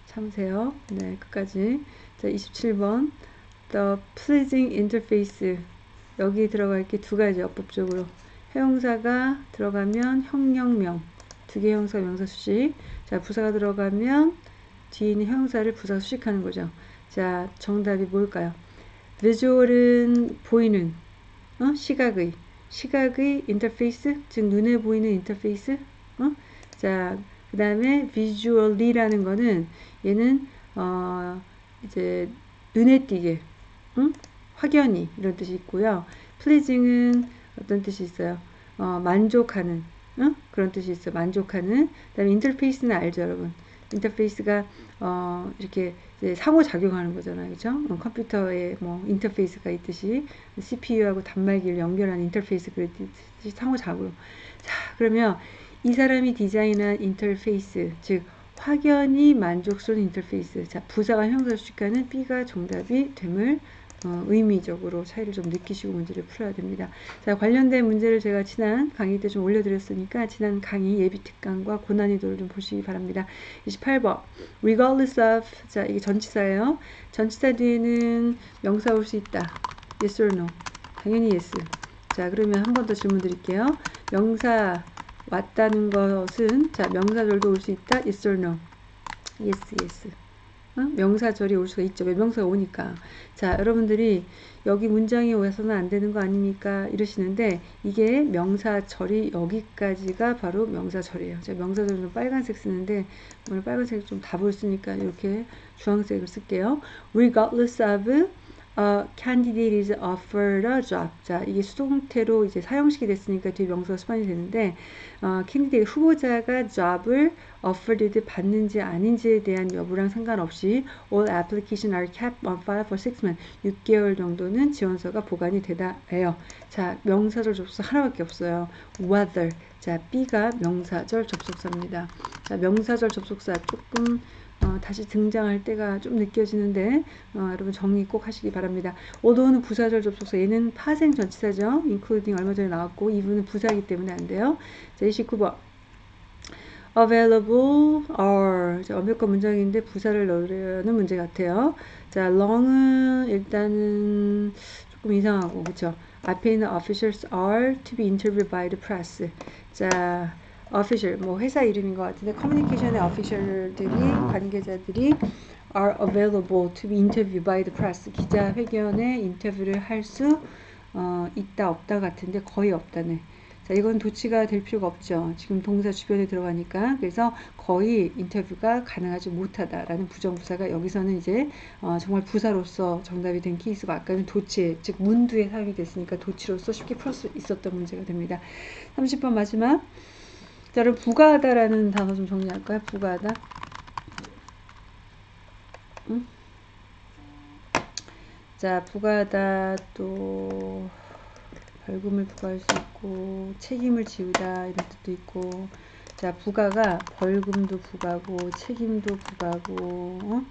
참으세요. 네, 끝까지. 자, 27번. The pleasing interface. 여기 들어갈 게두 가지 어법적으로. 해용사가 들어가면 형용명. 두 개 형사 명사 수식. 자, 부사가 들어가면 뒤에 있는 형사를 부사 수식하는 거죠. 자, 정답이 뭘까요? visual은 보이는 어? 시각의 시각의 인터페이스 즉 눈에 보이는 인터페이스 어? 자, 그 다음에 visually라는 거는 얘는 어, 이제 눈에 띄게 응? 확연히 이런 뜻이 있고요. pleasing은 어떤 뜻이 있어요? 어, 만족하는 응? 그런 뜻이 있어요. 만족하는. 그다음에 인터페이스는 알죠, 여러분. 인터페이스가 어, 이렇게 상호작용하는 거잖아요. 그죠? 어, 컴퓨터에 뭐 인터페이스가 있듯이 CPU하고 단말기를 연결하는 인터페이스 그랬듯이 상호작용. 자, 그러면 이 사람이 디자인한 인터페이스, 즉 확연히 만족스러운 인터페이스. 자, 부사가 형사 수식하는 B가 정답이 됨을 어, 의미적으로 차이를 좀 느끼시고 문제를 풀어야 됩니다. 자, 관련된 문제를 제가 지난 강의 때 좀 올려드렸으니까 지난 강의 예비 특강과 고난이도를 좀 보시기 바랍니다. 28번 regardless of 자 이게 전치사예요. 전치사 뒤에는 명사 올 수 있다. yes or no. 당연히 yes. 자 그러면 한 번 더 질문 드릴게요. 명사 왔다는 것은 자 명사절도 올 수 있다. yes or no. yes yes. 어? 명사절이 올 수가 있죠. 왜 명사가 오니까. 자, 여러분들이 여기 문장이 와서는 안 되는 거 아닙니까? 이러시는데 이게 명사절이 여기까지가 바로 명사절이에요. 제가 명사절은 빨간색 쓰는데 오늘 빨간색 좀 답을 쓰니까 이렇게 주황색을 쓸게요. Regardless of a candidate is offered a job. 자, 이게 수동태로 이제 사형식이 됐으니까 뒤에 명사가 수반이 되는데 어, candidate 후보자가 job을 offered 받는지 아닌지에 대한 여부랑 상관없이 all application are kept on file for 6 months. 6개월 정도는 지원서가 보관이 되다 해요. 자, 명사절 접속사 하나밖에 없어요. whether. 자, B가 명사절 접속사입니다. 자, 명사절 접속사 조금 어, 다시 등장할 때가 좀 느껴지는데 어, 여러분 정리 꼭 하시기 바랍니다. 오도는 부사절 접속사 얘는 파생 전치사죠. including 얼마 전에 나왔고 이분은 부사이기 때문에 안 돼요. 자 29번 available are 자, 완벽한 문장인데 부사를 넣으려는 문제 같아요. 자 long은 일단은 조금 이상하고 그쵸 앞에 있는 officials are to be interviewed by the press 자 official 뭐 회사 이름인 것 같은데 커뮤니케이션의 official들이 관계자들이 are available to be interviewed by the press. 기자 회견에 인터뷰를 할수 어, 있다 없다 같은데 거의 없다네. 자 이건 도치가 될 필요가 없죠. 지금 동사 주변에 들어가니까. 그래서 거의 인터뷰가 가능하지 못하다라는 부정부사가 여기서는 이제 어, 정말 부사로서 정답이 된 케이스가 아까는 도치 즉 문두에 사용이 됐으니까 도치로서 쉽게 풀 수 있었던 문제가 됩니다. 30번 마지막 자, 여러분 부가하다라는 단어 좀 정리할까요? 부가하다. 응? 자, 부가하다 또 벌금을 부과할 수 있고 책임을 지우다 이런 뜻도 있고 자, 부가가 벌금도 부과고 책임도 부과고 어?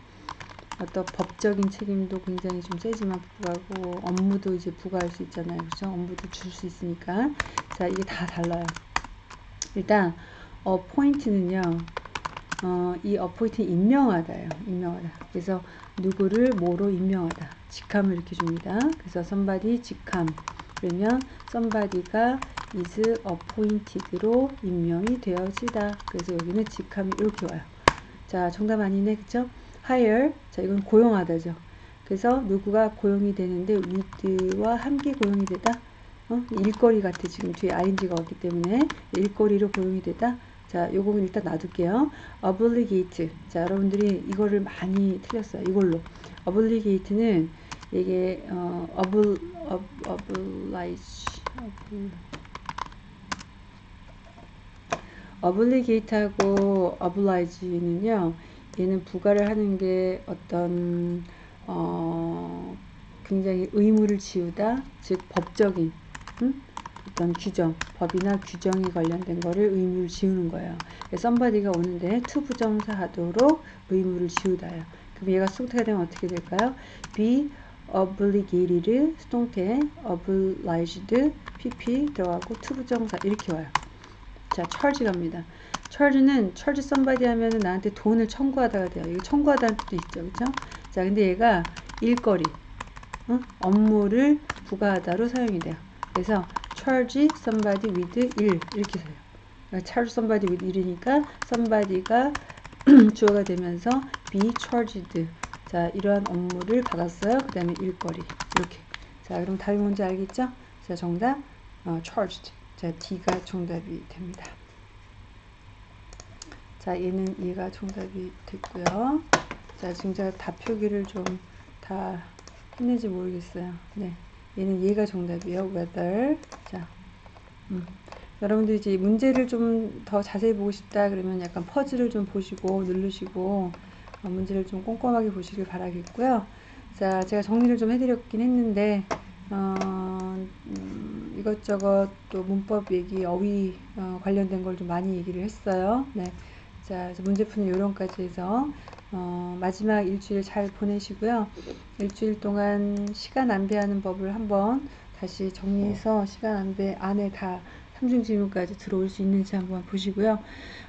어떤 법적인 책임도 굉장히 좀 세지만 부과고 업무도 이제 부과할 수 있잖아요. 그렇죠? 업무도 줄 수 있으니까 자, 이게 다 달라요. 일단 appoint는요. 어, 이 appoint는 임명하다예요. 임명하다. 그래서 누구를 뭐로 임명하다. 직함을 이렇게 줍니다. 그래서 somebody 직함. 그러면 somebody가 is appointed로 임명이 되어지다. 그래서 여기는 직함이 이렇게 와요. 자, 정답 아니네. 그쵸? hire. 자, 이건 고용하다죠. 그래서 누구가 고용이 되는데 with와 함께 고용이 되다. 어? 일거리 같아 지금 뒤에 ing가 없기 때문에. 일거리로 고용이 되다. 자 요거는 일단 놔둘게요. Obligate. 자 여러분들이 이거를 많이 틀렸어요 이걸로. Obligate는 이게 어, obl, ob, oblige. Obligate하고 oblige는요 얘는 부가를 하는 게 어떤 어, 굉장히 의무를 지우다 즉 법적인 어떤 규정, 법이나 규정이 관련된 거를 의무를 지우는 거예요. somebody가 오는데 to 부정사 하도록 의무를 지우다요. 그럼 얘가 수동태가 되면 어떻게 될까요? be obligated 수동태 obliged pp 들어가고 to 부정사 이렇게 와요. 자, charge 갑니다. charge는 charge somebody 하면은 나한테 돈을 청구하다가 돼요. 이거 청구하다는 뜻도 있죠. 그쵸? 자, 근데 얘가 일거리, 어? 업무를 부과하다로 사용이 돼요. 그래서 charge somebody with 일 이렇게 써요. 그러니까 charge somebody with 일이니까 somebody가 주어가 되면서 be charged. 자, 이러한 업무를 받았어요. 그 다음에 일거리. 이렇게. 자, 그럼 답이 뭔지 알겠죠? 자, 정답, 어, charged. 자, D가 정답이 됩니다. 자, 얘는 얘가 정답이 됐고요. 자, 지금 제가 답 표기를 좀 다 했는지 모르겠어요. 네. 얘는 얘가 정답이에요. whether. 자, 음. 여러분들 이제 문제를 좀 더 자세히 보고 싶다 그러면 약간 퍼즐을 좀 보시고 누르시고 어, 문제를 좀 꼼꼼하게 보시길 바라겠고요. 자, 제가 정리를 좀 해드렸긴 했는데 어, 음, 이것저것 또 문법 얘기, 어휘 어, 관련된 걸 좀 많이 얘기를 했어요. 네. 자, 문제 푸는 요령까지 해서 어, 마지막 일주일 잘 보내시고요. 일주일 동안 시간 안배하는 법을 한번 다시 정리해서 시간 안배 안에 다 삼중 질문까지 들어올 수 있는지 한번 보시고요.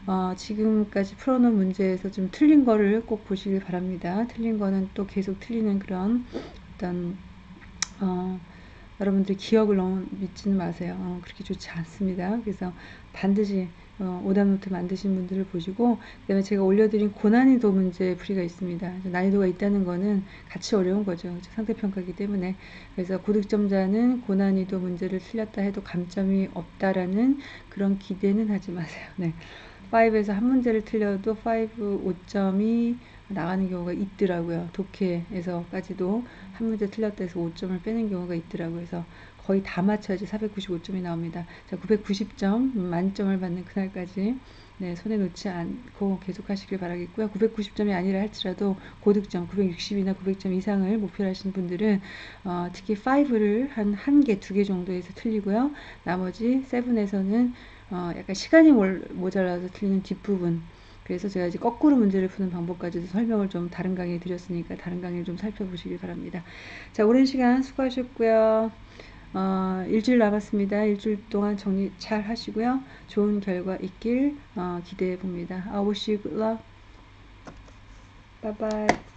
어, 지금까지 풀어놓은 문제에서 좀 틀린 거를 꼭 보시길 바랍니다. 틀린 거는 또 계속 틀리는 그런 어떤 어, 여러분들 기억을 너무 믿지는 마세요. 어, 그렇게 좋지 않습니다. 그래서 반드시 어, 오답 노트 만드신 분들을 보시고 그 다음에 제가 올려드린 고난이도 문제 풀이가 있습니다. 난이도가 있다는 거는 같이 어려운 거죠. 그렇죠? 상대평가이기 때문에 그래서 고득점자는 고난이도 문제를 틀렸다 해도 감점이 없다라는 그런 기대는 하지 마세요. 네. 5에서 한 문제를 틀려도 5, 5점이 나가는 경우가 있더라고요. 독해에서까지도 한 문제 틀렸다 해서 5점을 빼는 경우가 있더라고요. 그래서 거의 다 맞춰야지 495점이 나옵니다. 자, 990점 만점을 받는 그날까지 네, 손에 놓지 않고 계속 하시길 바라겠고요. 990점이 아니라 할지라도 고득점 960이나 900점 이상을 목표로 하시는 분들은 어, 특히 5를 한한 개, 두개 정도에서 틀리고요. 나머지 7에서는 어, 약간 시간이 모자라서 틀리는 뒷부분 그래서 제가 이제 거꾸로 문제를 푸는 방법까지도 설명을 좀 다른 강의에 드렸으니까 다른 강의를 좀 살펴보시길 바랍니다. 자, 오랜 시간 수고하셨고요. 어, 일주일 남았습니다. 일주일 동안 정리 잘 하시고요. 좋은 결과 있길 어, 기대해 봅니다. I wish you good luck. Bye bye.